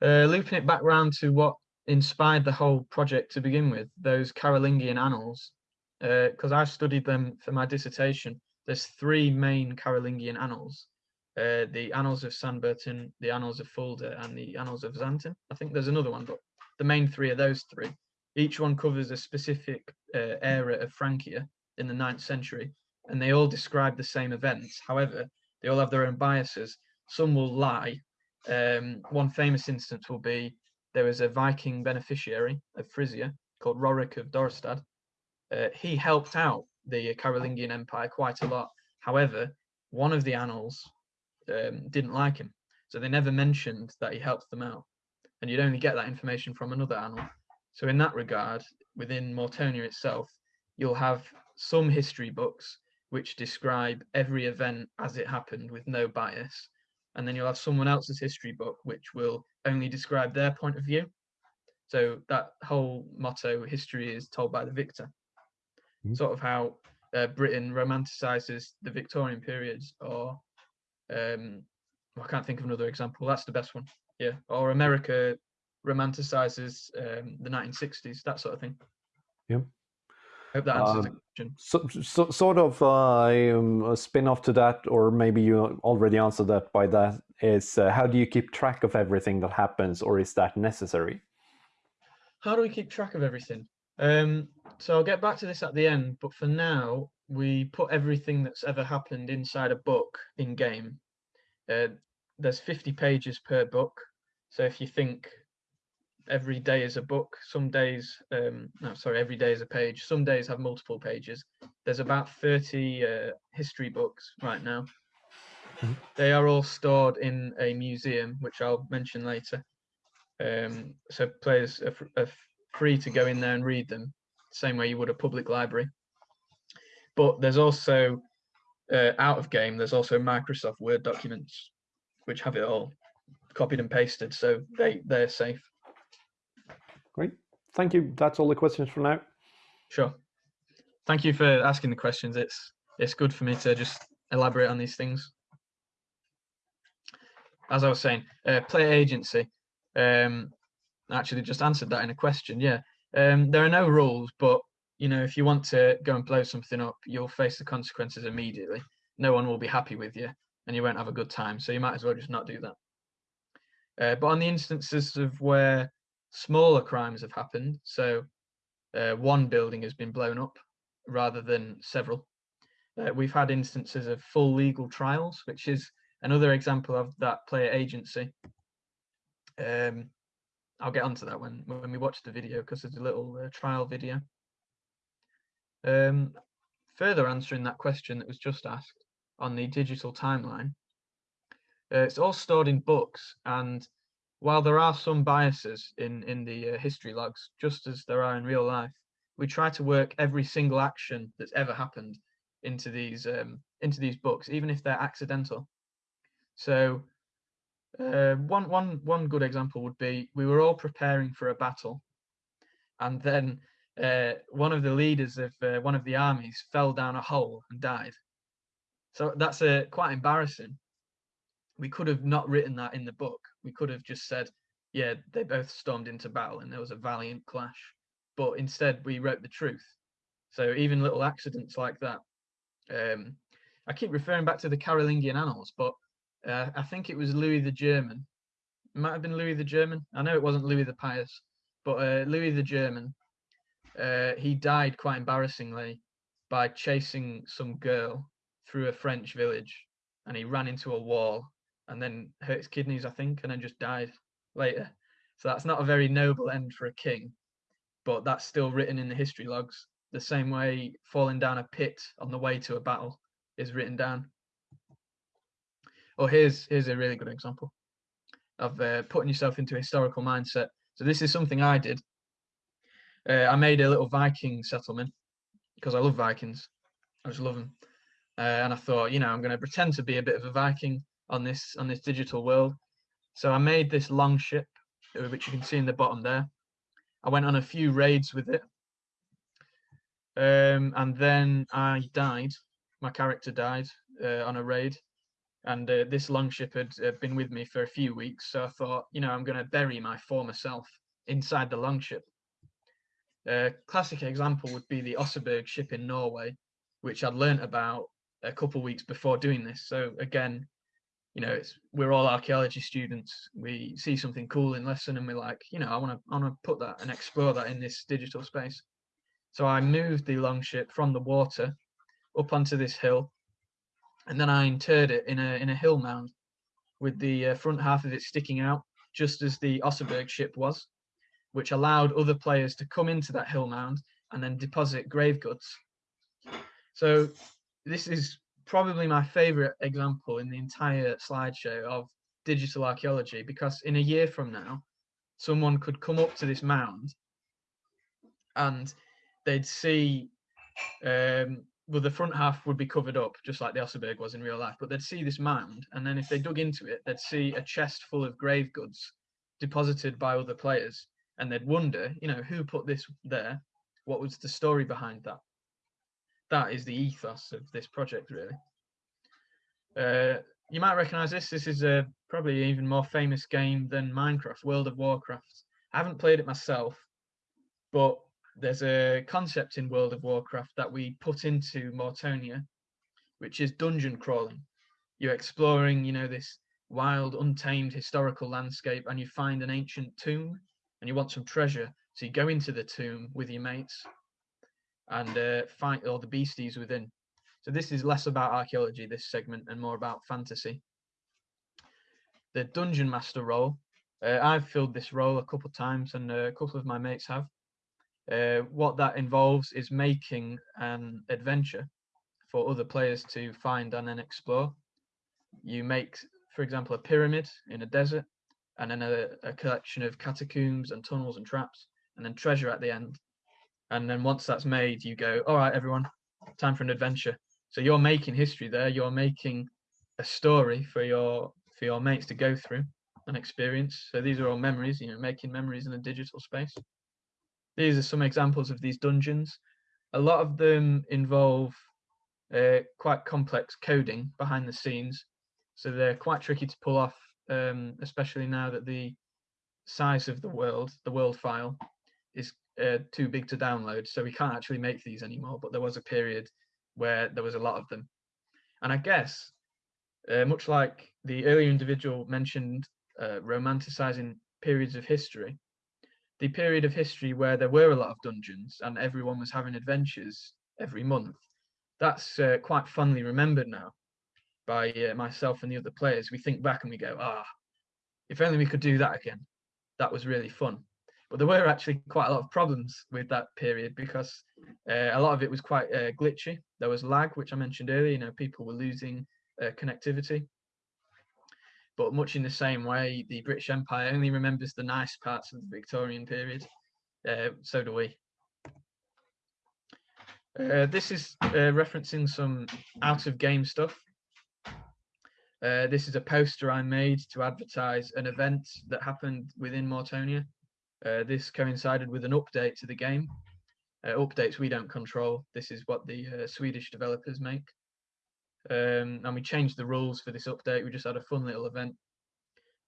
S2: Uh, looping it back round to what inspired the whole project to begin with, those Carolingian annals, because uh, I've studied them for my dissertation. There's three main Carolingian annals uh, the Annals of Saint-Bertin, the Annals of Fulda, and the Annals of Xanten. I think there's another one, but the main three are those three. Each one covers a specific uh, era of Francia in the 9th century, and they all describe the same events. However, they all have their own biases. Some will lie. Um, one famous instance will be there was a Viking beneficiary of Frisia called Rorik of Dorestad. Uh, he helped out the Carolingian Empire quite a lot. However, one of the annals um, didn't like him. So they never mentioned that he helped them out. And you'd only get that information from another annal. So in that regard, within Mortonia itself, you'll have some history books which describe every event as it happened with no bias. And then you'll have someone else's history book which will only describe their point of view. So that whole motto, history is told by the victor. Mm. Sort of how uh, Britain romanticizes the Victorian periods or um, I can't think of another example. That's the best one. Yeah. Or America romanticizes um, the 1960s, that sort of thing.
S3: Yeah.
S2: I hope that answers um, the question.
S3: So, so, sort of uh, um, a spin off to that, or maybe you already answered that by that, is uh, how do you keep track of everything that happens, or is that necessary?
S2: How do we keep track of everything? Um, so I'll get back to this at the end, but for now, we put everything that's ever happened inside a book in game. Uh, there's 50 pages per book. So if you think every day is a book, some days, um, no, sorry, every day is a page. Some days have multiple pages. There's about 30 uh, history books right now. Mm-hmm. They are all stored in a museum, which I'll mention later. Um, so players are, are free to go in there and read them, same way you would a public library. But there's also uh, out of game. There's also Microsoft Word documents, which have it all copied and pasted, so they they're safe.
S3: Great, thank you. That's all the questions for now.
S2: Sure. Thank you for asking the questions. It's it's good for me to just elaborate on these things. as I was saying, uh, player agency. Um, actually, just answered that in a question. Yeah, um, there are no rules, but you know, if you want to go and blow something up, you'll face the consequences immediately. No one will be happy with you, and you won't have a good time. So you might as well just not do that. Uh, but on the instances of where smaller crimes have happened, so uh, one building has been blown up rather than several, uh, we've had instances of full legal trials, which is another example of that player agency. Um, I'll get onto that when when we watch the video because there's a little uh, trial video. Um, further answering that question that was just asked on the digital timeline, uh, it's all stored in books, and while there are some biases in in the uh, history logs, just as there are in real life, we try to work every single action that's ever happened into these um, into these books, even if they're accidental. So uh, one one one good example would be we were all preparing for a battle, and then uh, one of the leaders of uh, one of the armies fell down a hole and died. So that's a quite embarrassing. We could have not written that in the book. We could have just said, yeah, they both stormed into battle and there was a valiant clash. But instead, we wrote the truth. So even little accidents like that um, I keep referring back to the Carolingian Annals, but uh, I think it was Louis the German. It might have been Louis the German. I know it wasn't Louis the Pious, but uh, Louis the German. Uh, he died quite embarrassingly by chasing some girl through a French village, and he ran into a wall and then hurt his kidneys, I think, and then just died later. So that's not a very noble end for a king, but that's still written in the history logs the same way falling down a pit on the way to a battle is written down. Oh, here's here's a really good example of uh, putting yourself into a historical mindset. So this is something I did. Uh, I made a little Viking settlement because I love Vikings. I just love them, uh, and I thought, you know, I'm going to pretend to be a bit of a Viking on this on this digital world. So I made this long ship, uh, which you can see in the bottom there. I went on a few raids with it um, and then I died. My character died uh, on a raid, and uh, this longship had uh, been with me for a few weeks. So I thought, you know, I'm going to bury my former self inside the longship. A classic example would be the Oseberg ship in Norway, which I'd learnt about a couple of weeks before doing this. So again, you know, it's we're all archaeology students. We see something cool in lesson, and we're like, you know, I want to, I want to put that and explore that in this digital space. So I moved the longship from the water up onto this hill, and then I interred it in a in a hill mound, with the uh, front half of it sticking out, just as the Oseberg ship was, which allowed other players to come into that hill mound and then deposit grave goods. So this is probably my favorite example in the entire slideshow of digital archaeology because in a year from now, someone could come up to this mound and they'd see um, well, the front half would be covered up, just like the Oseberg was in real life, but they'd see this mound, and then if they dug into it, they'd see a chest full of grave goods deposited by other players, and they'd wonder, you know, who put this there? What was the story behind that? That is the ethos of this project, really. Uh, you might recognize this. This is a probably even more famous game than Minecraft, World of Warcraft. I haven't played it myself, but there's a concept in World of Warcraft that we put into Mortonia, which is dungeon crawling. You're exploring, you know, this wild, untamed historical landscape, and you find an ancient tomb, and you want some treasure. So you go into the tomb with your mates and uh, fight all the beasties within. So this is less about archaeology, this segment, and more about fantasy. The dungeon master role. Uh, I've filled this role a couple of times, and uh, a couple of my mates have. Uh, what that involves is making an adventure for other players to find and then explore. You make, for example, a pyramid in a desert, and then a, a collection of catacombs and tunnels and traps, and then treasure at the end. And then once that's made, you go, all right, everyone, time for an adventure. So you're making history there. You're making a story for your for your mates to go through and experience. So these are all memories. You know, making memories in a digital space. These are some examples of these dungeons. A lot of them involve uh, quite complex coding behind the scenes, so they're quite tricky to pull off um, especially now that the size of the world, the world file, is uh, too big to download, so we can't actually make these anymore. But there was a period where there was a lot of them, and I guess, uh, much like the earlier individual mentioned, uh, romanticizing periods of history, the period of history where there were a lot of dungeons and everyone was having adventures every month, that's uh, quite fondly remembered now by uh, myself and the other players. We think back and we go, ah, if only we could do that again. That was really fun. But there were actually quite a lot of problems with that period because uh, a lot of it was quite uh, glitchy. There was lag, which I mentioned earlier. You know, people were losing uh, connectivity. But much in the same way, the British Empire only remembers the nice parts of the Victorian period. Uh, so do we. Uh, this is uh, referencing some out of game stuff. Uh, this is a poster I made to advertise an event that happened within Mortonia. Uh, this coincided with an update to the game. Uh, updates we don't control. This is what the uh, Swedish developers make. Um, and we changed the rules for this update. We just had a fun little event.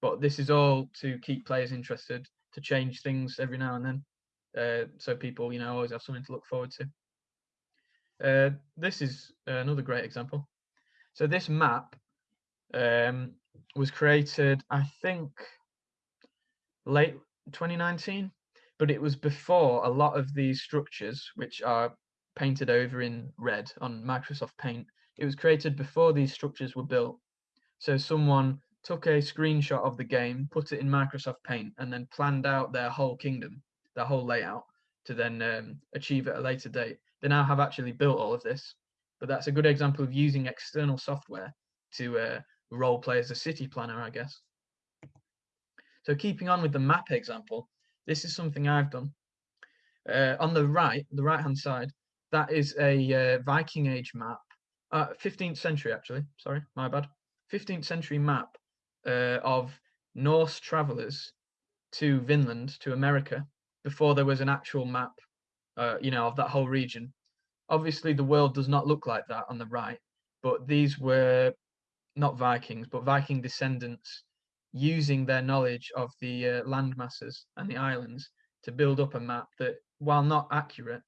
S2: But this is all to keep players interested, to change things every now and then. Uh, so people, you know, always have something to look forward to. This is another great example. So this map um, was created, I think, late 2019, but it was before a lot of these structures, which are painted over in red on Microsoft Paint, it was created before these structures were built. So someone took a screenshot of the game, put it in Microsoft Paint, and then planned out their whole kingdom, their whole layout, to then um, achieve at a later date. They now have actually built all of this, but that's a good example of using external software to uh, role play as a city planner, I guess. So keeping on with the map example, this is something I've done. Uh, on the right, the right hand side, that is a uh, Viking Age map, uh, 15th century actually, sorry, my bad. 15th century map uh, of Norse travelers to Vinland, to America, before there was an actual map, uh, you know, of that whole region. Obviously, the world does not look like that on the right, but these were not Vikings, but Viking descendants using their knowledge of the uh, land masses and the islands to build up a map that, while not accurate,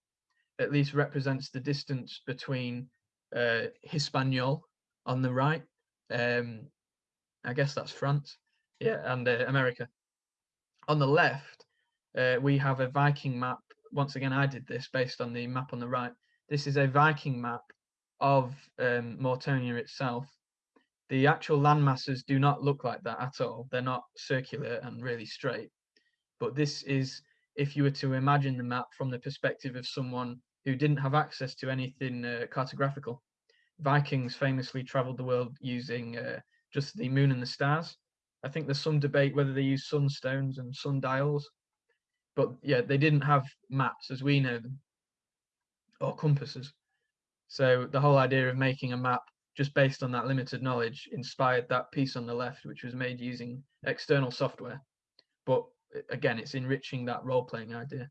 S2: at least represents the distance between uh, Hispaniola on the right. Um, I guess that's France, yeah, and uh, America. On the left, uh, we have a Viking map. Once again, I did this based on the map on the right. This is a Viking map of um, Mortonia itself. The actual land masses do not look like that at all. They're not circular and really straight. But this is, if you were to imagine the map from the perspective of someone who didn't have access to anything uh, cartographical. Vikings famously traveled the world using uh, just the moon and the stars. I think there's some debate whether they use sunstones and sundials, but yeah, they didn't have maps as we know them or compasses. So the whole idea of making a map just based on that limited knowledge inspired that piece on the left, which was made using external software. But again, it's enriching that role playing idea.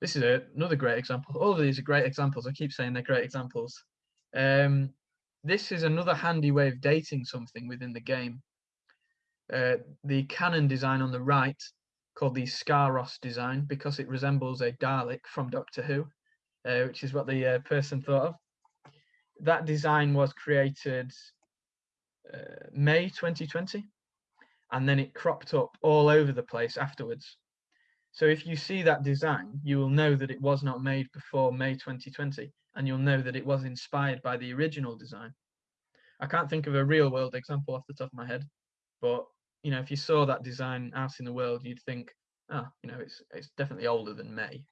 S2: This is a, another great example. All of these are great examples. I keep saying they're great examples. Um, this is another handy way of dating something within the game. Uh, the cannon design on the right, called the Scaros design, because it resembles a Dalek from Doctor Who, uh, which is what the uh, person thought of. That design was created uh, May 2020, and then it cropped up all over the place afterwards. So if you see that design, you will know that it was not made before May 2020, and you'll know that it was inspired by the original design. I can't think of a real world example off the top of my head, but you know, if you saw that design out in the world, you'd think, ah, oh, you know, it's it's definitely older than May.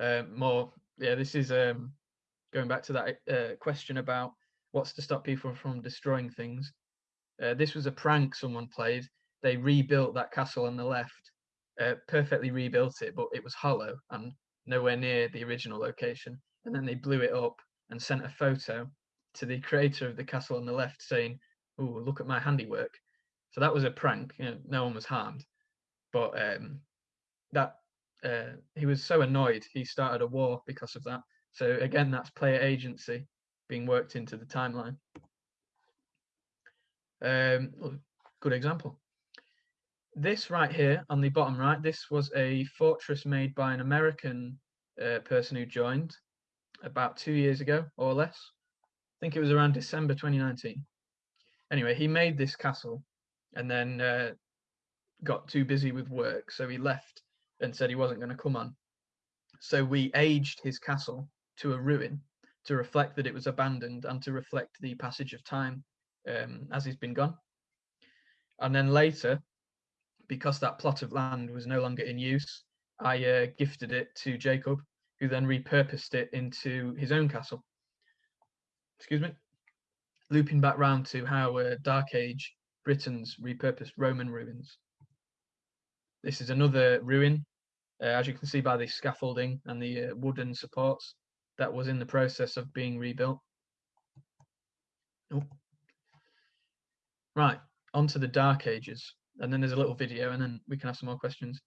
S2: Uh, more, yeah, this is um, going back to that uh, question about what's to stop people from destroying things. Uh, this was a prank someone played. They rebuilt that castle on the left uh, perfectly rebuilt it, but it was hollow and nowhere near the original location. And then they blew it up and sent a photo to the creator of the castle on the left saying, "Oh, look at my handiwork." So that was a prank. You know, no one was harmed, but um, that uh, he was so annoyed he started a war because of that. So again, that's player agency being worked into the timeline. Um, good example. This right here on the bottom right, this was a fortress made by an American uh, person who joined about two years ago or less. I think it was around December 2019. Anyway, he made this castle and then uh, got too busy with work, so he left and said he wasn't going to come on. So we aged his castle to a ruin to reflect that it was abandoned and to reflect the passage of time um, as he's been gone. And then later, because that plot of land was no longer in use, I uh, gifted it to Jacob, who then repurposed it into his own castle. Excuse me. Looping back round to how uh, Dark Age Britons repurposed Roman ruins. This is another ruin, uh, as you can see by the scaffolding and the uh, wooden supports that was in the process of being rebuilt. Oh. Right, onto the Dark Ages and then there's a little video and then we can have some more questions.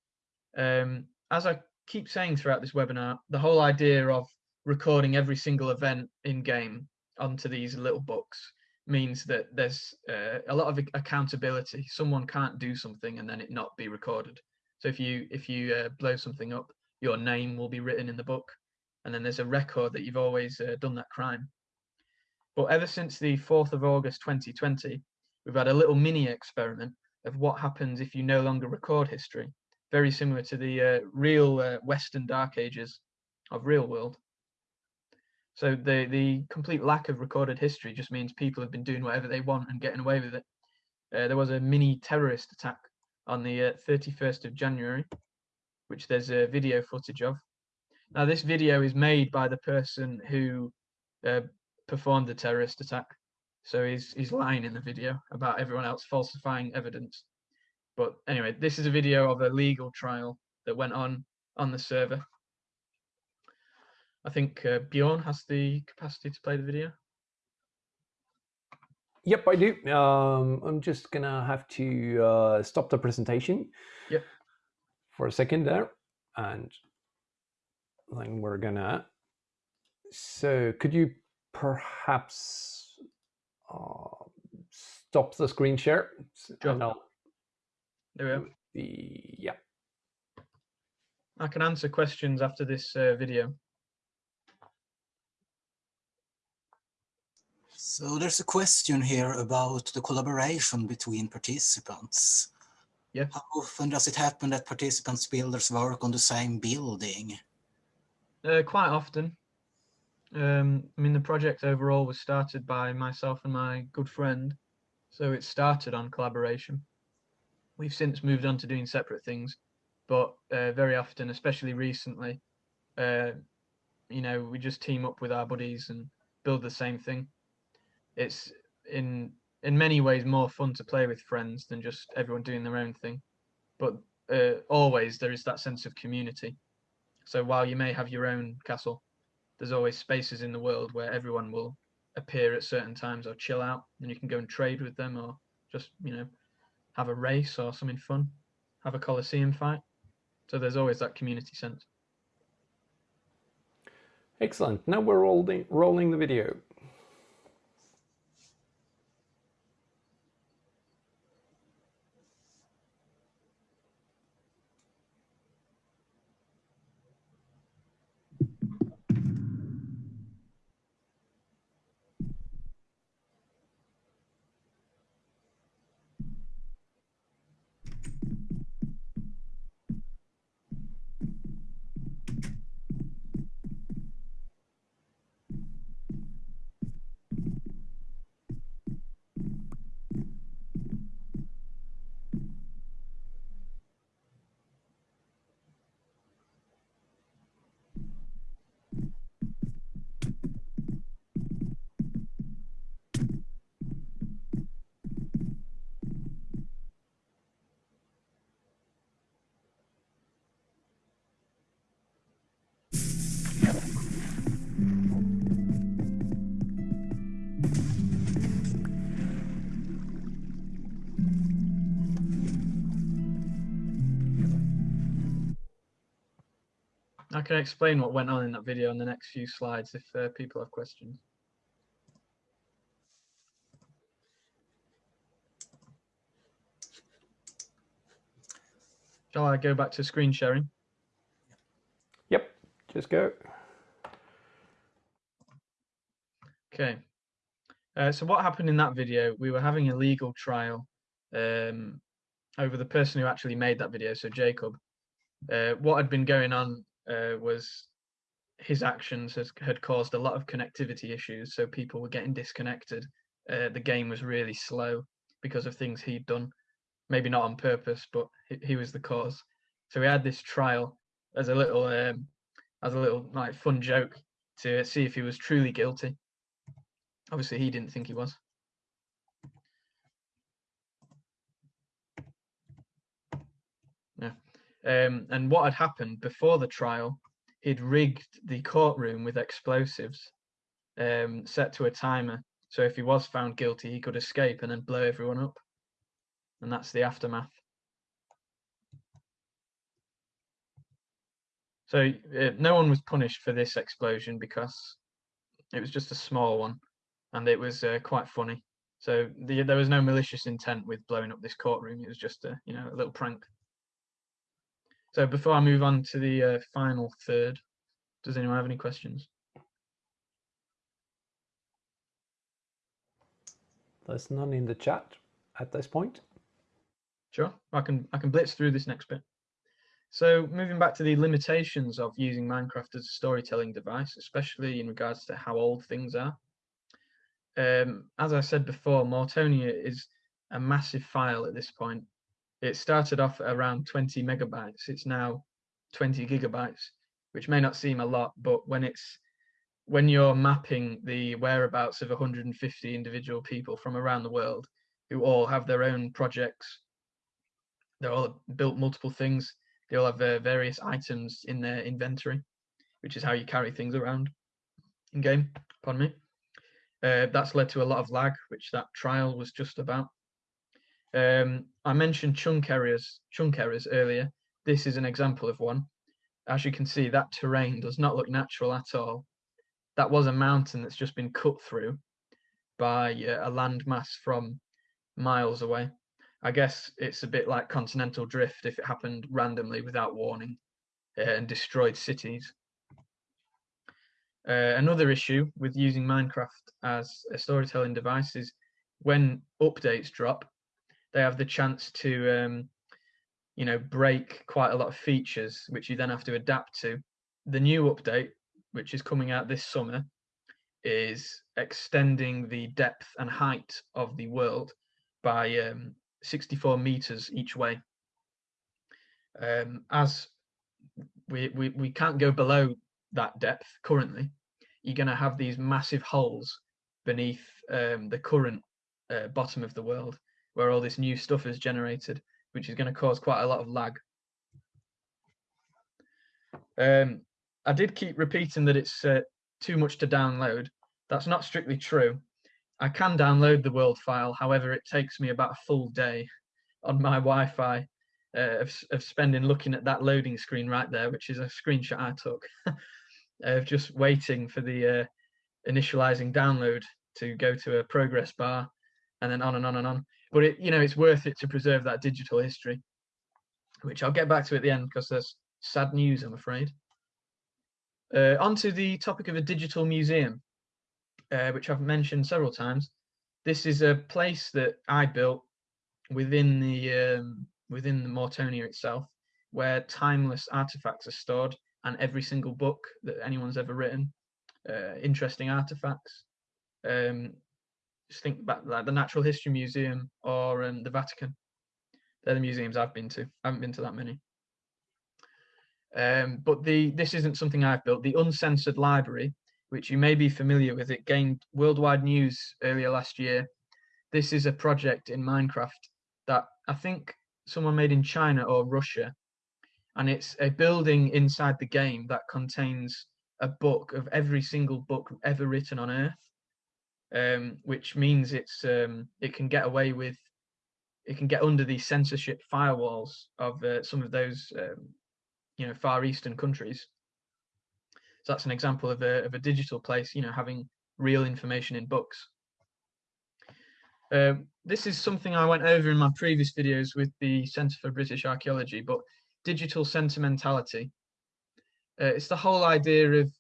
S2: Um, as I keep saying throughout this webinar, the whole idea of recording every single event in game onto these little books means that there's uh, a lot of accountability. Someone can't do something and then it not be recorded. So if you if you uh, blow something up, your name will be written in the book, and then there's a record that you've always uh, done that crime. But ever since the 4th of August 2020, we've had a little mini experiment of what happens if you no longer record history, very similar to the uh, real uh, Western Dark Ages of real world. So the the complete lack of recorded history just means people have been doing whatever they want and getting away with it. Uh, there was a mini terrorist attack on the 31st uh, of January, which there's a video footage of. Now this video is made by the person who uh, performed the terrorist attack. So he's he's lying in the video about everyone else falsifying evidence. But anyway, this is a video of a legal trial that went on on the server. I think uh, Bjorn has the capacity to play the video.
S3: Yep, I do. Um, I'm just gonna have to uh, stop the presentation.
S2: Yep.
S3: For a second there, and then we're gonna. So, could you perhaps uh, stop the screen share.
S2: Sure. And I'll there we go.
S3: The, yeah.
S2: I can answer questions after this uh, video.
S1: So there's a question here about the collaboration between participants.
S2: Yeah.
S1: How often does it happen that participants builders work on the same building?
S2: Uh, quite often. Um, I mean, the project overall was started by myself and my good friend, so it started on collaboration. We've since moved on to doing separate things, but uh, very often, especially recently, uh, you know, we just team up with our buddies and build the same thing. It's in in many ways more fun to play with friends than just everyone doing their own thing, but uh, always there is that sense of community. So while you may have your own castle, there's always spaces in the world where everyone will appear at certain times or chill out and you can go and trade with them or just you know have a race or something fun have a coliseum fight. So there's always that community sense.
S3: Excellent. Now we're rolling rolling the video
S2: can explain what went on in that video in the next few slides if uh, people have questions. Shall I go back to screen sharing?
S3: Yep, just go.
S2: Okay. Uh, so what happened in that video, we were having a legal trial um, over the person who actually made that video, so Jacob. Uh, what had been going on uh, was his actions has, had caused a lot of connectivity issues, so people were getting disconnected. Uh, the game was really slow because of things he'd done, maybe not on purpose, but he, he was the cause. So we had this trial as a little, um, as a little like fun joke to see if he was truly guilty. Obviously, he didn't think he was. Yeah. Um, and what had happened before the trial, he'd rigged the courtroom with explosives um, set to a timer. So if he was found guilty, he could escape and then blow everyone up. And that's the aftermath. So uh, no one was punished for this explosion because it was just a small one and it was uh, quite funny. So the, there was no malicious intent with blowing up this courtroom. It was just a you know a little prank. So before I move on to the uh, final third, does anyone have any questions?
S3: There's none in the chat at this point.
S2: Sure, I can I can blitz through this next bit. So moving back to the limitations of using Minecraft as a storytelling device, especially in regards to how old things are um, as I said before, Mortonia is a massive file at this point. It started off at around 20 megabytes. It's now 20 gigabytes, which may not seem a lot, but when it's when you're mapping the whereabouts of 150 individual people from around the world who all have their own projects, they're all built multiple things. They all have uh, various items in their inventory, which is how you carry things around in game. Pardon me. Uh, that's led to a lot of lag, which that trial was just about. Um, I mentioned chunk errors, chunk errors earlier. This is an example of one. As you can see, that terrain does not look natural at all. That was a mountain that's just been cut through by uh, a landmass from miles away. I guess it's a bit like continental drift if it happened randomly without warning uh, and destroyed cities. Uh, another issue with using Minecraft as a storytelling device is when updates drop, they have the chance to, um, you know, break quite a lot of features, which you then have to adapt to. The new update, which is coming out this summer, is extending the depth and height of the world by um, 64 meters each way. Um, as we, we, we can't go below that depth currently, you're going to have these massive holes beneath um, the current uh, bottom of the world where all this new stuff is generated, which is going to cause quite a lot of lag. Um, I did keep repeating that it's uh, too much to download. That's not strictly true. I can download the world file, however, it takes me about a full day on my Wi-Fi uh, of, of spending looking at that loading screen right there, which is a screenshot I took. *laughs* of just waiting for the uh, initializing download to go to a progress bar and then on and on and on. But it, you know, it's worth it to preserve that digital history, which I'll get back to at the end because there's sad news, I'm afraid. Uh, onto the topic of a digital museum, uh, which I've mentioned several times. This is a place that I built within the um, within the Mortonia itself, where timeless artifacts are stored and every single book that anyone's ever written, uh, interesting artifacts. Um, just think back like the Natural History Museum or um, the Vatican. They're the museums I've been to. I haven't been to that many. Um, but the this isn't something I've built. The Uncensored Library, which you may be familiar with, it gained worldwide news earlier last year. This is a project in Minecraft that I think someone made in China or Russia, and it's a building inside the game that contains a book of every single book ever written on Earth, um, which means it's um, it can get away with it can get under the censorship firewalls of uh, some of those um, you know far eastern countries. So that's an example of a of a digital place, you know, having real information in books. Um, this is something I went over in my previous videos with the Centre for British Archaeology, but digital sentimentality. Uh, it's the whole idea of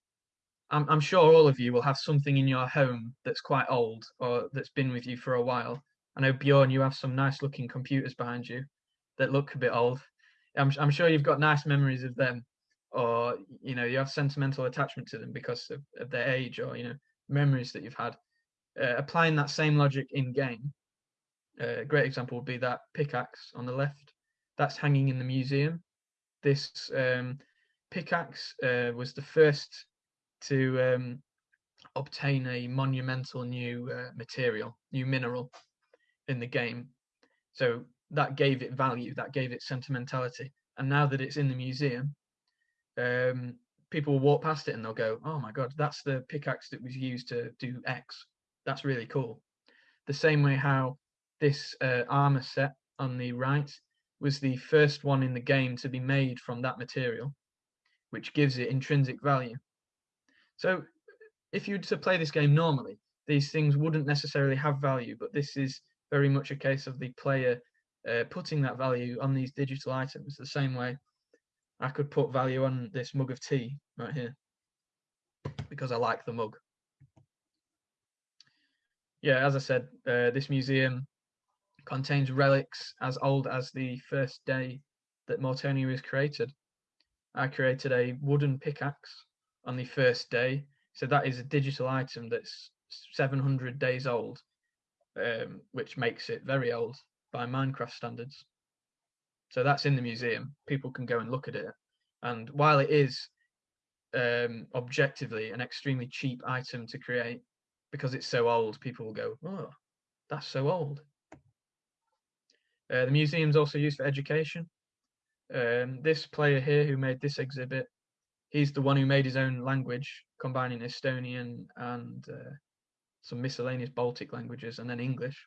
S2: I'm, I'm sure all of you will have something in your home that's quite old or that's been with you for a while. I know Bjorn, you have some nice looking computers behind you that look a bit old. I'm, I'm sure you've got nice memories of them, or you know you have sentimental attachment to them because of, of their age, or you know memories that you've had. Uh, applying that same logic in game, uh, a great example would be that pickaxe on the left. That's hanging in the museum. This um, pickaxe uh, was the first to um, obtain a monumental new uh, material, new mineral in the game. So that gave it value, that gave it sentimentality. And now that it's in the museum, um, people will walk past it and they'll go, "Oh my god, that's the pickaxe that was used to do X. That's really cool." The same way how this uh, armor set on the right was the first one in the game to be made from that material, which gives it intrinsic value. So if you were to play this game normally, these things wouldn't necessarily have value, but this is very much a case of the player uh, putting that value on these digital items the same way I could put value on this mug of tea right here because I like the mug. Yeah, as I said, uh, this museum contains relics as old as the first day that Mortonia was created. I created a wooden pickaxe on the first day. So that is a digital item that's 700 days old, um, which makes it very old by Minecraft standards. So that's in the museum. People can go and look at it. And while it is um, objectively an extremely cheap item to create, because it's so old, people will go, oh, that's so old. Uh, the museum's also used for education. Um, this player here who made this exhibit he's the one who made his own language, combining Estonian and uh, some miscellaneous Baltic languages and then English.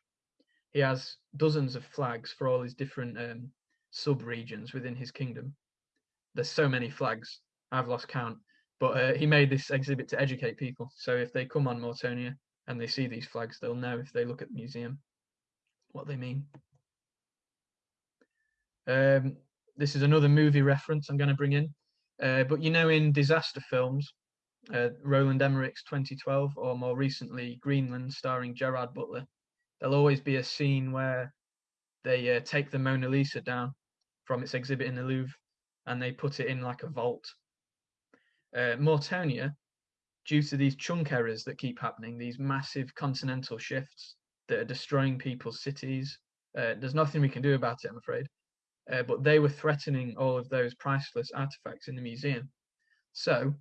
S2: He has dozens of flags for all his different um, sub-regions within his kingdom. There's so many flags, I've lost count. But uh, he made this exhibit to educate people. So if they come on Mortonia and they see these flags, they'll know if they look at the museum what they mean. Um, this is another movie reference I'm going to bring in. Uh, but you know, in disaster films, uh, Roland Emmerich's 2012, or more recently, Greenland, starring Gerard Butler, there'll always be a scene where they uh, take the Mona Lisa down from its exhibit in the Louvre and they put it in like a vault. Uh, Mortonia, due to these chunk errors that keep happening, these massive continental shifts that are destroying people's cities, uh, there's nothing we can do about it, I'm afraid uh, but they were threatening all of those priceless artifacts in the museum. So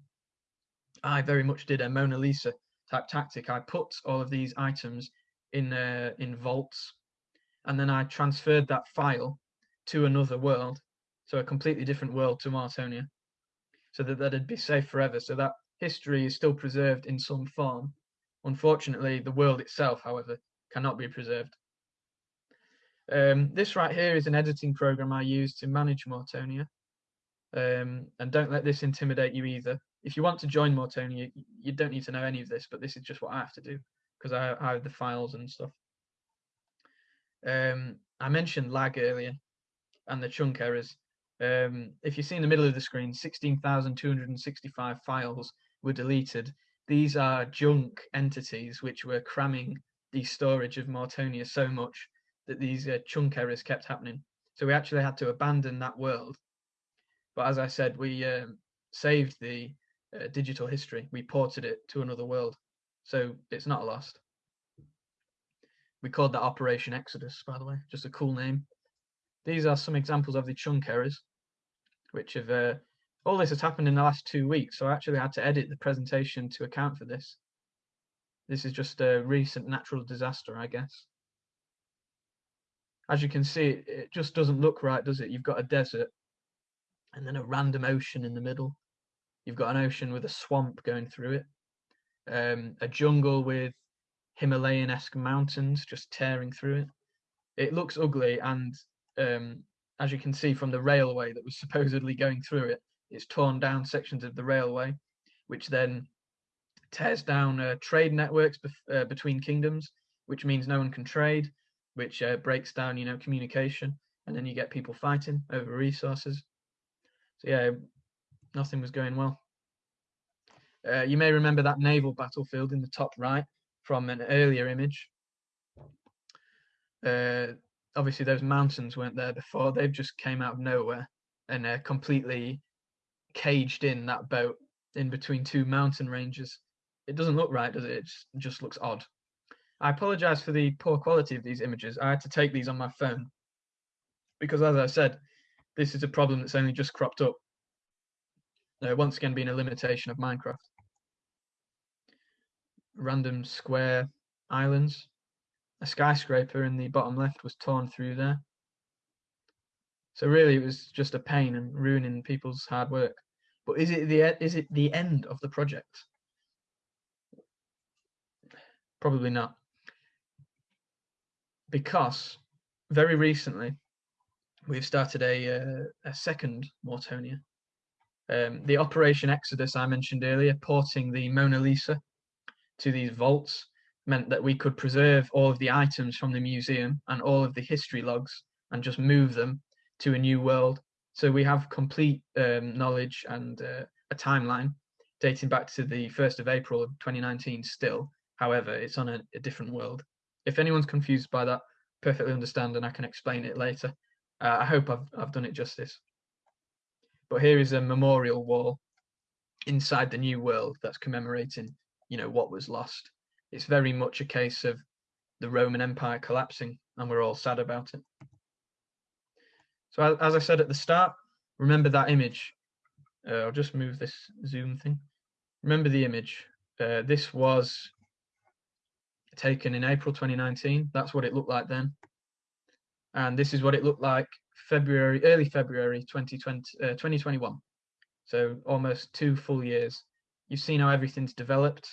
S2: I very much did a Mona Lisa type tactic. I put all of these items in uh, in vaults, and then I transferred that file to another world, so a completely different world to Mortonia, so that that'd be safe forever. So that history is still preserved in some form. Unfortunately, the world itself, however, cannot be preserved. Um, this right here is an editing program I use to manage Mortonia. Um, and don't let this intimidate you either. If you want to join Mortonia, you don't need to know any of this, but this is just what I have to do because I, I, have the files and stuff. Um, I mentioned lag earlier and the chunk errors. Um, if you see in the middle of the screen, 16,265 files were deleted. These are junk entities which were cramming the storage of Mortonia so much that these uh, chunk errors kept happening. So we actually had to abandon that world. But as I said, we um, saved the uh, digital history. We ported it to another world. So it's not lost. We called that Operation Exodus, by the way, just a cool name. These are some examples of the chunk errors, which have uh, all this has happened in the last two weeks. So I actually had to edit the presentation to account for this. This is just a recent natural disaster, I guess as you can see, it just doesn't look right, does it? You've got a desert and then a random ocean in the middle. You've got an ocean with a swamp going through it, um, a jungle with Himalayan-esque mountains just tearing through it. It looks ugly, and um, as you can see from the railway that was *laughs* supposedly going through it, it's torn down sections of the railway, which then tears down uh, trade networks bef- uh, between kingdoms, which means no one can trade which uh, breaks down, you know, communication, and then you get people fighting over resources. So yeah, nothing was going well. Uh, you may remember that naval battlefield in the top right from an earlier image. Uh, obviously, those mountains weren't there before. They've just came out of nowhere and uh, completely caged in that boat in between two mountain ranges. It doesn't look right, does it? It just looks odd. I apologize for the poor quality of these images. I had to take these on my phone because, as I said, this is a problem that's only just cropped up. Uh, once again, being a limitation of Minecraft. Random square islands. A skyscraper in the bottom left was torn through there. So really, it was just a pain and ruining people's hard work. But is it the is it the end of the project? Probably not because very recently we've started a, uh, a second Mortonia. Um, the Operation Exodus I mentioned earlier, porting the Mona Lisa to these vaults, meant that we could preserve all of the items from the museum and all of the history logs and just move them to a new world. So we have complete um, knowledge and uh, a timeline dating back to the 1st of April of 2019 still. However, it's on a, a different world. If anyone's confused by that, perfectly understand and I can explain it later. Uh, I hope I've, I've done it justice. But here is a memorial wall inside the new world that's commemorating, you know, what was lost. It's very much a case of the Roman Empire collapsing and we're all sad about it. So as I said at the start, remember that image. Uh, I'll just move this zoom thing. Remember the image. Uh, this was taken in April 2019. That's what it looked like then. And this is what it looked like February, early February 2020, uh, 2021. So almost two full years. You've seen how everything's developed.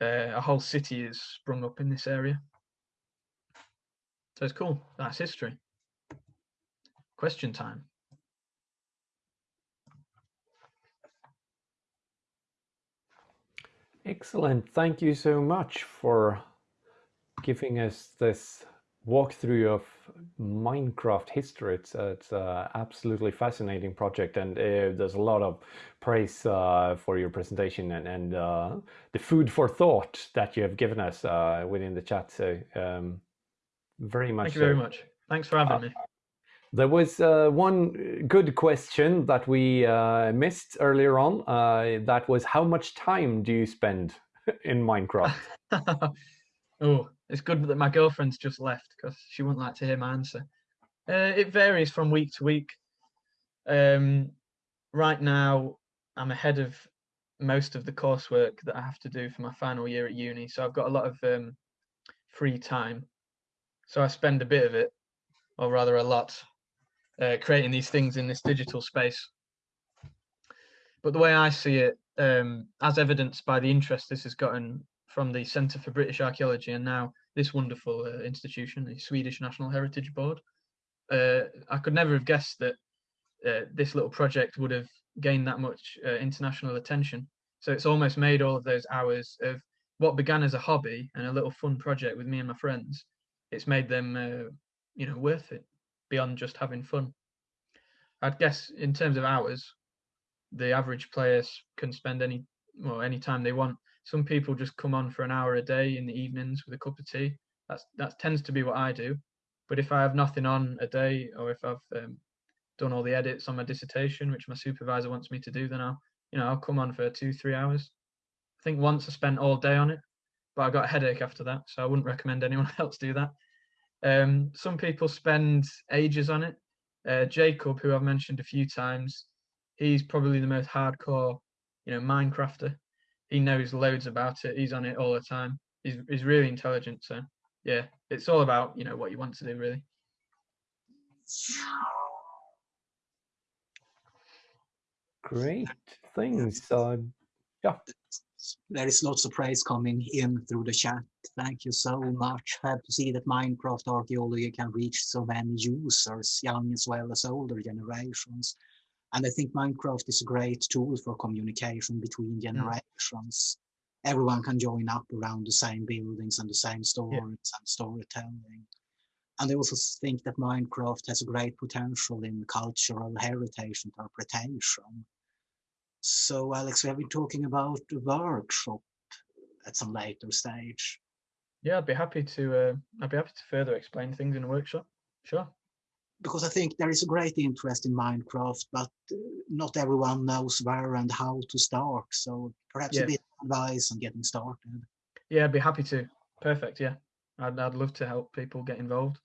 S2: Uh, a whole city is sprung up in this area. So it's cool. That's history. Question time.
S3: Excellent. Thank you so much for giving us this walkthrough of Minecraft history. It's, uh, it's an absolutely fascinating project and uh, there's a lot of praise uh, for your presentation and, and uh, the food for thought that you have given us uh, within the chat. So um, very much
S2: Thank you
S3: so.
S2: very much. Thanks for having
S3: Uh,
S2: me.
S3: There was uh, one good question that we uh, missed earlier on. Uh, that was how much time do you spend *laughs* in Minecraft? *laughs*
S2: oh, it's good that my girlfriend's just left because she wouldn't like to hear my answer. Uh, it varies from week to week. Um, right now, I'm ahead of most of the coursework that I have to do for my final year at uni, so I've got a lot of um, free time. So I spend a bit of it, or rather a lot, uh, creating these things in this digital space. But the way I see it, um, as evidenced by the interest this has gotten from the Centre for British Archaeology and now this wonderful uh, institution, the Swedish National Heritage Board, uh, I could never have guessed that uh, this little project would have gained that much uh, international attention. So it's almost made all of those hours of what began as a hobby and a little fun project with me and my friends. It's made them, uh, you know, worth it beyond just having fun. I'd guess in terms of hours, the average player can spend any well any time they want. Some people just come on for an hour a day in the evenings with a cup of tea. That's that tends to be what I do. But if I have nothing on a day, or if I've um, done all the edits on my dissertation, which my supervisor wants me to do, then I'll you know I'll come on for two three hours. I think once I spent all day on it, but I got a headache after that, so I wouldn't recommend anyone *laughs* else do that. Um, some people spend ages on it. Uh, Jacob, who I've mentioned a few times, he's probably the most hardcore, you know, Minecrafter. He knows loads about it. He's on it all the time. He's he's really intelligent. So yeah, it's all about you know what you want to do really.
S3: Great things. Yeah.
S1: There is lots of praise coming in through the chat. Thank you so much. Happy to see that Minecraft archaeology can reach so many users, young as well as older generations. And I think Minecraft is a great tool for communication between mm. generations. Everyone can join up around the same buildings and the same stories and storytelling. And I also think that Minecraft has a great potential in cultural heritage interpretation. So Alex, we have been talking about a workshop at some later stage.
S2: Yeah, I'd be happy to. Uh, I'd be happy to further explain things in a workshop. Sure.
S1: Because I think there is a great interest in Minecraft, but uh, not everyone knows where and how to start. So perhaps
S2: Yeah.
S1: a bit of advice on getting started.
S2: Yeah, I'd be happy to. Perfect. Yeah, I'd I'd love to help people get involved.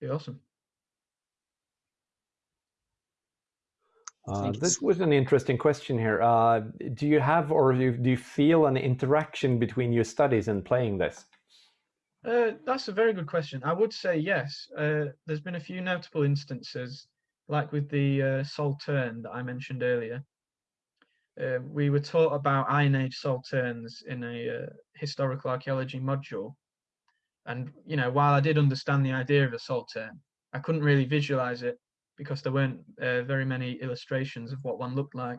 S2: Be awesome.
S3: Uh, this was an interesting question here. Uh, do you have or do you, do you feel an interaction between your studies and playing this?
S2: Uh, that's a very good question. I would say yes. Uh, there's been a few notable instances, like with the uh, Saltern that I mentioned earlier. Uh, we were taught about Iron Age Salterns in a uh, historical archaeology module, and you know, while I did understand the idea of a Saltern, I couldn't really visualize it because there weren't uh, very many illustrations of what one looked like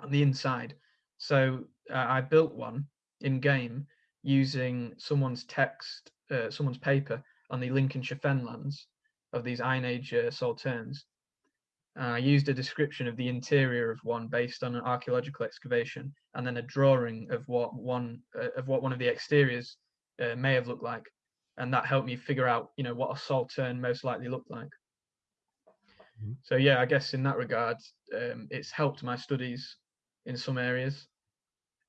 S2: on the inside. So uh, I built one in game using someone's text, uh, someone's paper on the Lincolnshire Fenlands of these Iron Age uh, Salterns. I used a description of the interior of one based on an archaeological excavation, and then a drawing of what one uh, of what one of the exteriors uh, may have looked like, and that helped me figure out, you know, what a Saltern most likely looked like.
S3: Mhm.
S2: So yeah, I guess in that regard, um, it's helped my studies in some areas.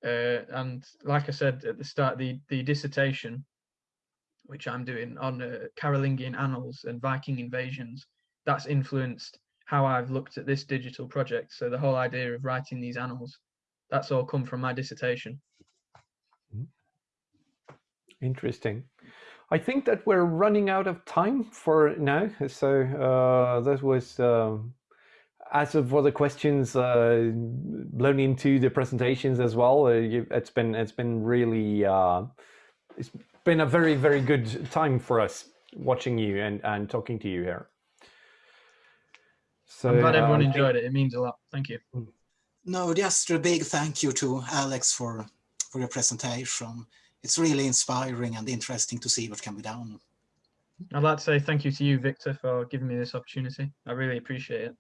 S2: Uh, and like I said at the start, the the dissertation, which I'm doing on uh, Carolingian annals and Viking invasions, that's influenced how I've looked at this digital project. So the whole idea of writing these annals, that's all come from my dissertation.
S3: Interesting. I think that we're running out of time for now. So uh, that was, um, as of for the questions uh, blown into the presentations as well. Uh, it's been it's been really uh, it's been a very very good time for us watching you and and talking to you here. So
S2: I'm glad
S3: uh,
S2: everyone
S3: I think-
S2: enjoyed it. It means a lot. Thank you.
S1: No, just a big thank you to Alex for, for your presentation. It's really inspiring and interesting to see what can be done.
S2: I'd like to say thank you to you, Victor, for giving me this opportunity. I really appreciate it.